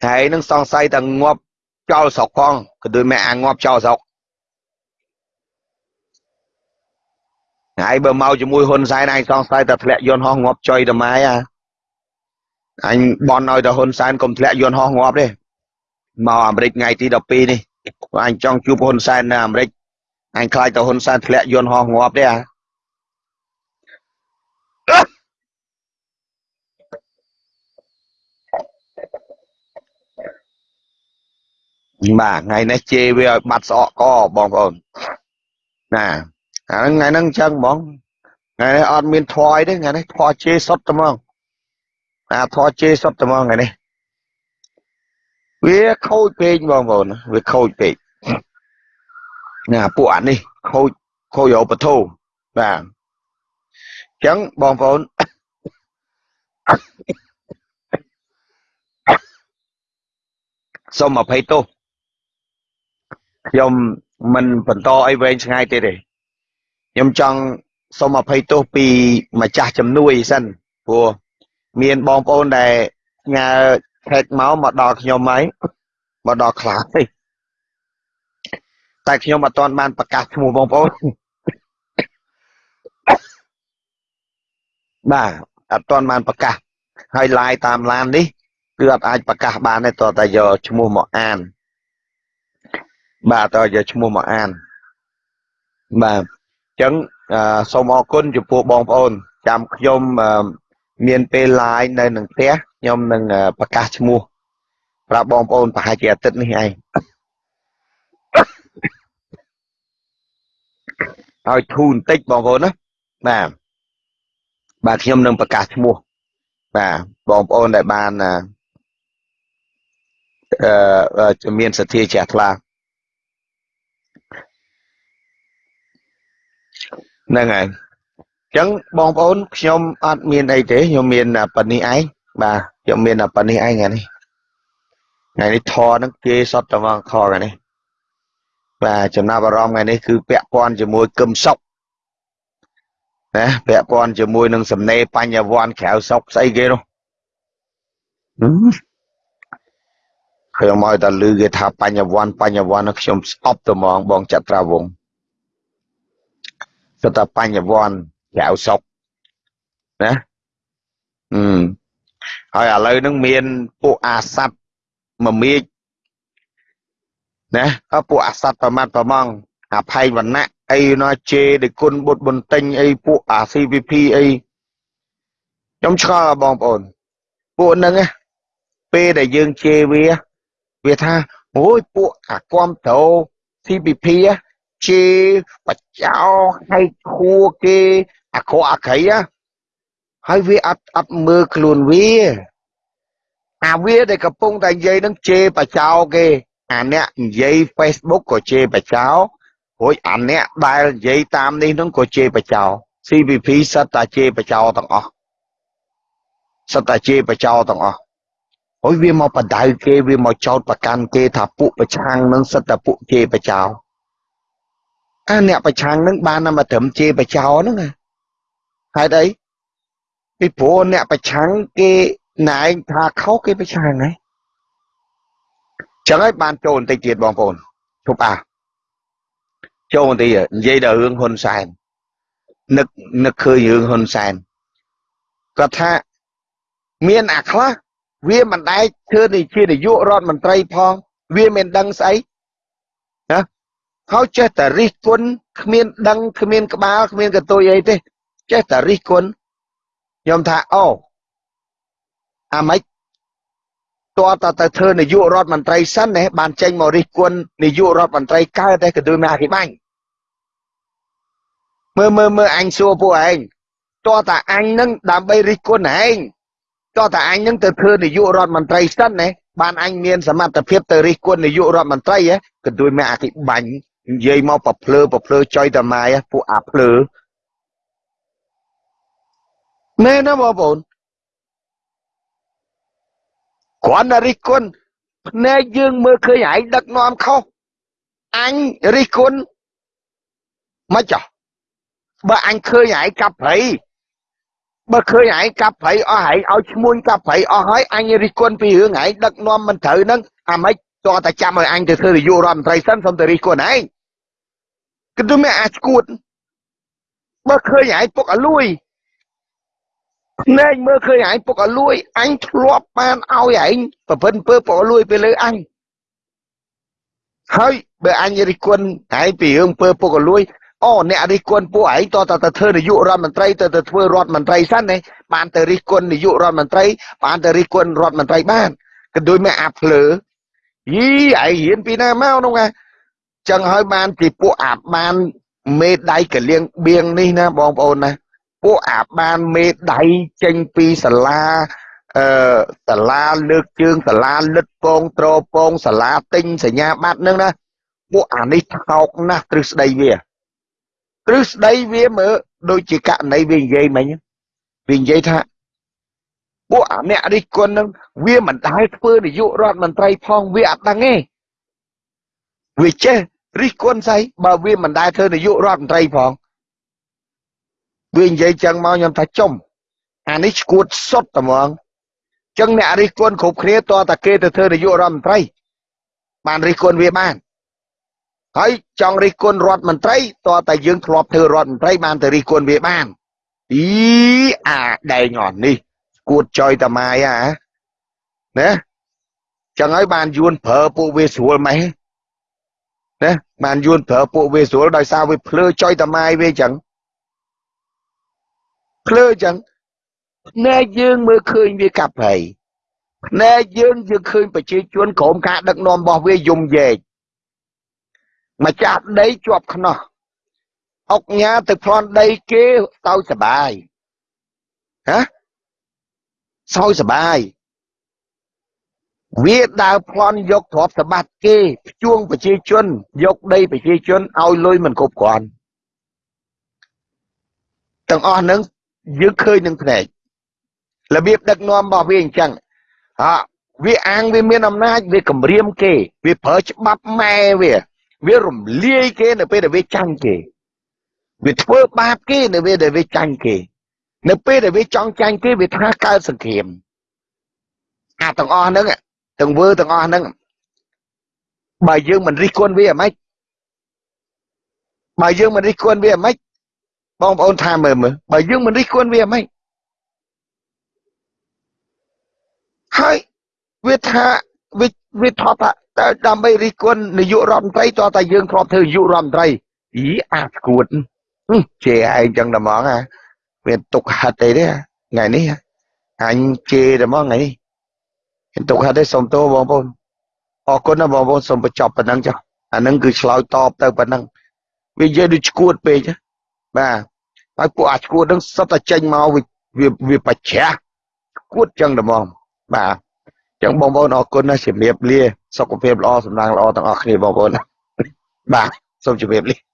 ហើយនឹងសង្ស័យតែងាប់ចោលស្រុកផងក៏ដូចម៉ែអាងាប់ចោលស្រុក ហើយបើមកជាមួយហ៊ុនសែនឯងសង្ស័យតែធ្លាក់យន្តហោះងាប់ចុយតម៉ែអាអញបនឲ្យតែហ៊ុនសែនកុំធ្លាក់យន្តហោះងាប់ទេមកអាមេរិកថ្ងៃទី12នេះអញចង់ជួបហ៊ុនសែននៅអាមេរិកអញខ្លាចទៅហ៊ុនសែនធ្លាក់យន្តហោះងាប់ទេអាបាទថ្ងៃនេះជេរវាឲ្យបាត់ស្អកកបងប្អូនណា អាហ្នឹងថ្ងៃហ្នឹងអញ្ចឹងហ្មងថ្ងៃនេះអត់មានធွာយទេថ្ងៃនេះធွာជេរសុតតែហ្មងអាធွာជេរសុតតែហ្មងថ្ងៃនេះវាខូចពេកបងប្អូនវាខូចពេកណាពួកអានេះខូចខូចឧបធម៌បាទអញ្ចឹងបងប្អូនសូមអភ័យទោសខ្ញុំមិនបន្តអីវែងឆ្ងាយទេទេ ខ្ញុំចង់សូមអភ័យទោសពីម្ចាស់ជំនួយសិនព្រោះមានបងប្អូនដែលញ៉ាថេកមកមកដល់ខ្ញុំហើយមកដល់ខ្លះទេតែខ្ញុំអត់ទាន់បានប្រកាសឈ្មោះបងប្អូនបាទអត់ទាន់បានប្រកាសហើយ live តាមឡាននេះគឺអត់អាចប្រកាសបានទេតើតែយកឈ្មោះមកអានបាទតើយកឈ្មោះមកអានបាទអញ្ចឹងសូមអរគុណចំពោះបងប្អូន ចាំខ្ញុំមានពេល live នៅនឹងផ្ទះខ្ញុំនឹងប្រកាសឈ្មោះប្រាប់បងប្អូនប្រហែលជាអាទិត្យនេះឯងឲ្យធូរបន្តិចបងប្អូនណាបាទបាទខ្ញុំនឹងប្រកាសឈ្មោះបាទបងប្អូនដែលបានអឺមានសទ្ធាជ្រះថ្លា ហ្នឹងហើយអញ្ចឹងបងប្អូនខ្ញុំអត់មានអីទេខ្ញុំមានប៉ុណ្នេះឯងបាទខ្ញុំមានប៉ុណ្នេះឯងថ្ងៃនេះថ្ងៃនេះធរហ្នឹងគេសតតវងខថ្ងៃនេះបាទចំណាប់អារម្មណ៍ថ្ងៃនេះគឺពាក់ព័ន្ធជាមួយគឹមសុកណាពាក់ព័ន្ធជាមួយនឹងសំណេរបញ្ញវន្តក្រៅសុកស្អីគេនោះខ្ញុំឲ្យតែលឺគេថាបញ្ញវន្តបញ្ញវន្តខ្ញុំស្អប់ទៅហ្មងបងចត្រាវង គឺថាបញ្ញវន្តក្រៅសុកណាអឺហើយឥឡូវហ្នឹងមានពួកអាស័តមមាជណាពួកអាស័តប្រមាត់ប្រមងអភ័យវណ្ណៈអីណាជេដេគុណបុត្របន្ទិញអីពួកអា CVP អីខ្ញុំឆ្ងល់បងប្អូនពួកហ្នឹងពេលដែលយើងជេរវា វាថាអូយពួកអាគាំត្រូ CVP ជេរបចោឲ្យខួគេអាក្រក់អាក្រៃហើយវាអត់អត់មើលខ្លួនវាអាវាដែលកំពុងតែនិយាយនឹងជេរបចោគេអាអ្នកនិយាយ Facebook ក៏ជេរបចោរួចអាអ្នកដែលនិយាយតាមនេះនឹងក៏ជេរបចោ CVP សិតតាជេរបចោទាំងអស់សិតតាជេរបចោទាំងអស់ហើយវាមកបដៅគេវាមកចោតប្រកាន់គេថាពួកប្រឆាំងនឹងសិតតាពួកជេរបចោអា អ្នកប្រឆាំងនឹងបានមកត្រឹមជេរបចោហ្នឹងណាហេតុអីពីព្រោះអ្នកប្រឆាំងគេណែឯងថាខុសគេប្រឆាំងហ្នឹងចឹងហើយបានចូលបន្តិចទៀតបងប្អូនជប់អាចូលបន្តិចនិយាយដល់រឿងហ៊ុនសែននឹកនឹកឃើញរឿងហ៊ុនសែនគាត់ថាមានអាខ្លះវាមិនដែលធ្វើនេះជានាយករដ្ឋមន្ត្រីផង វាមិនដឹងស្អីណា ហើយចេះតែរិះគន់គ្មានដឹងគ្មានក្បាលគ្មានកតុយអីទេចេះតែរិះគន់ខ្ញុំថាអូអាម៉េចតើតើទៅធ្វើនាយករដ្ឋមន្ត្រីសិនណាបានចេញមករិះគន់នាយករដ្ឋមន្ត្រីកើតតែក៏ដូចមកអធិបាញ់មើលមើលមើលអញសួរពួកឯងតើតាអញនឹងដើម្បីរិះគន់ឯងតើតាអញនឹងទៅធ្វើនាយករដ្ឋមន្ត្រីសិនណាបានអញមានសមត្ថភាពទៅរិះគន់នាយករដ្ឋមន្ត្រីហ៎ក៏ដូចមកអធិបាញ់ និយាយមកប្រភ្លើប្រភ្លើចុយតាម៉ាយពួកអាភ្លើមែនណាបងប្អូនគ្រាន់តែរិះគន់ភ្នែកយើងមើលឃើញឯងដឹកនាំខុសអញរិះគន់មិនចោះបើអញឃើញឯងកាប់ព្រៃបើឃើញឯងកាប់ព្រៃអស់ឯងឲ្យឈ្មួញកាប់ព្រៃអស់ហើយអញរិះគន់ពីរឿងឯងដឹកនាំមិនត្រូវហ្នឹងអាម៉េចតោះតែចាំឲ្យអញទៅធ្វើនាយករដ្ឋមន្ត្រីសិនសុំទៅរិះគន់ឯង គឺទៅមានអាចគួតបើឃើញឯងពុកអលួយភ្នែកមើលឃើញឯងពុកអលួយអញធ្លាប់បានឲ្យឯងប្រពន្ធពើពុកអលួយទៅលើអញហើយបើអញរិះគន់ឯងពីរឿងពើពុកអលួយអូអ្នករិះគន់ពួកឯងតតទៅធ្វើនាយករដ្ឋមន្ត្រីទៅទៅធ្វើរដ្ឋមន្ត្រីសិនណាបានទៅរិះគន់នាយករដ្ឋមន្ត្រីបានទៅរិះគន់រដ្ឋមន្ត្រីបានក៏ដូចមកអាភ្លើយីឯងរៀនពីណាមកនោះណា ចឹងហើយបានពីពួកអាបានមេដៃកលៀងបៀងនេះណាបងប្អូនណាពួកអាបានមេដៃចេញពីសាលាអឺសាលាលើកជើងសាលាលិតពងត្រពងសាលាទិញសញ្ញាបត្រនឹងណាពួកអានេះថោកណាស់ទ្រឹស្ដីវាទ្រឹស្ដីវាមើលដូចជាករណីវានិយាយមិញវានិយាយថាពួកអាអ្នករិះគន់នឹងវាមិនដែលធ្វើនាយករដ្ឋមន្ត្រីផងវាអត់ដឹងទេវាចេះ រិះគន់ស្អីបើវាមិនដែលធ្វើនាយករដ្ឋមន្ត្រីផងវានិយាយចឹងមកខ្ញុំថាចំអានេះឈួតសុតតែហ្មងចឹងអ្នករិះគន់គ្រប់គ្នាតើតាគេទៅធ្វើនាយករដ្ឋមន្ត្រី បានរិះគន់វាបានហើយចង់រិះគន់រដ្ឋមន្ត្រីតើតែយើងធ្លាប់ធ្វើរដ្ឋមន្ត្រីបានទៅរិះគន់វាបានអីអាដែងអស់នេះគួតចុយតាម៉ាយអាណាចឹងហើយបានយួនប្រើពួកវាស្រួលម៉េះ ណាបានយួនប្រើពួកវាស្រួលដោយសារវាភ្លើចុយតាម៉ាយវាចឹងភ្លើចឹងភ្នែកយើងមើលឃើញវាកាប់ហើយភ្នែកយើងយើងឃើញប្រជាជនក្រុមការដឹកនាំរបស់វាយំយែកម្ចាស់ដីជាប់ខ្នោះអុកញ៉ាទៅប្លន់ដីគេទៅសបាយហ៎សោយសបាយ វាដើរប្លន់យកទ្រព្យសម្បត្តិគេភ្ជួងប្រជាជន យកដីប្រជាជនឲ្យលុយមិនគ្រប់គ្រាន់ទាំងអស់ហ្នឹងយើងឃើញនឹងភ្នែករបៀបដឹកនាំរបស់វាអញ្ចឹងអវាអាងវាមានអំណាចវាគម្រាមគេវាប្រើច្បាប់ម៉ែវាវារំលាយគេនៅពេលដែលវាចាញ់គេវាធ្វើបាបគេនៅពេលដែលវាចាញ់គេ នៅពេលដែលវាចង់ចាញ់គេវាថាកើតសង្គ្រាមអាទាំងអស់ហ្នឹង ទាំងវើទាំងអស់ហ្នឹងបើយើងមិនរិះគន់វាអាម៉េចបើយើងមិនរិះគន់វាអាម៉េចបងប្អូនថាមើលមើលបើយើងមិនរិះគន់វាអាម៉េចហើយវាថាវាវាថតថាដើម្បីរិះគន់នាយករដ្ឋមន្ត្រីតើតែយើងធ្លាប់ធ្វើនាយករដ្ឋមន្ត្រីអីអាស្គួតជេរឯងចឹងតែហ្មងអាមានទុកហិតអីទេថ្ងៃនេះអញជេរតែហ្មងថ្ងៃនេះ មានទុកហិតទេសុំទោសបងប្អូនអរគុណណាបងប្អូនសូមបញ្ចប់ប៉ុណ្ណឹងចុះអានឹងគឺឆ្លើយតបទៅប៉ុណ្ណឹងវានិយាយដូចឈួតពេកបាទហើយពួកអាឈួតនឹងសុទ្ធតែចេញមកវាវាបច្ចាស់ឈួតចឹងតែហ្មងបាទចឹងបងប្អូនអរគុណណាស់ជំរាបលាសុខភាពល្អសំណាងល្អទាំងអស់គ្នាបងប្អូនបាទសូមជម្រាបលា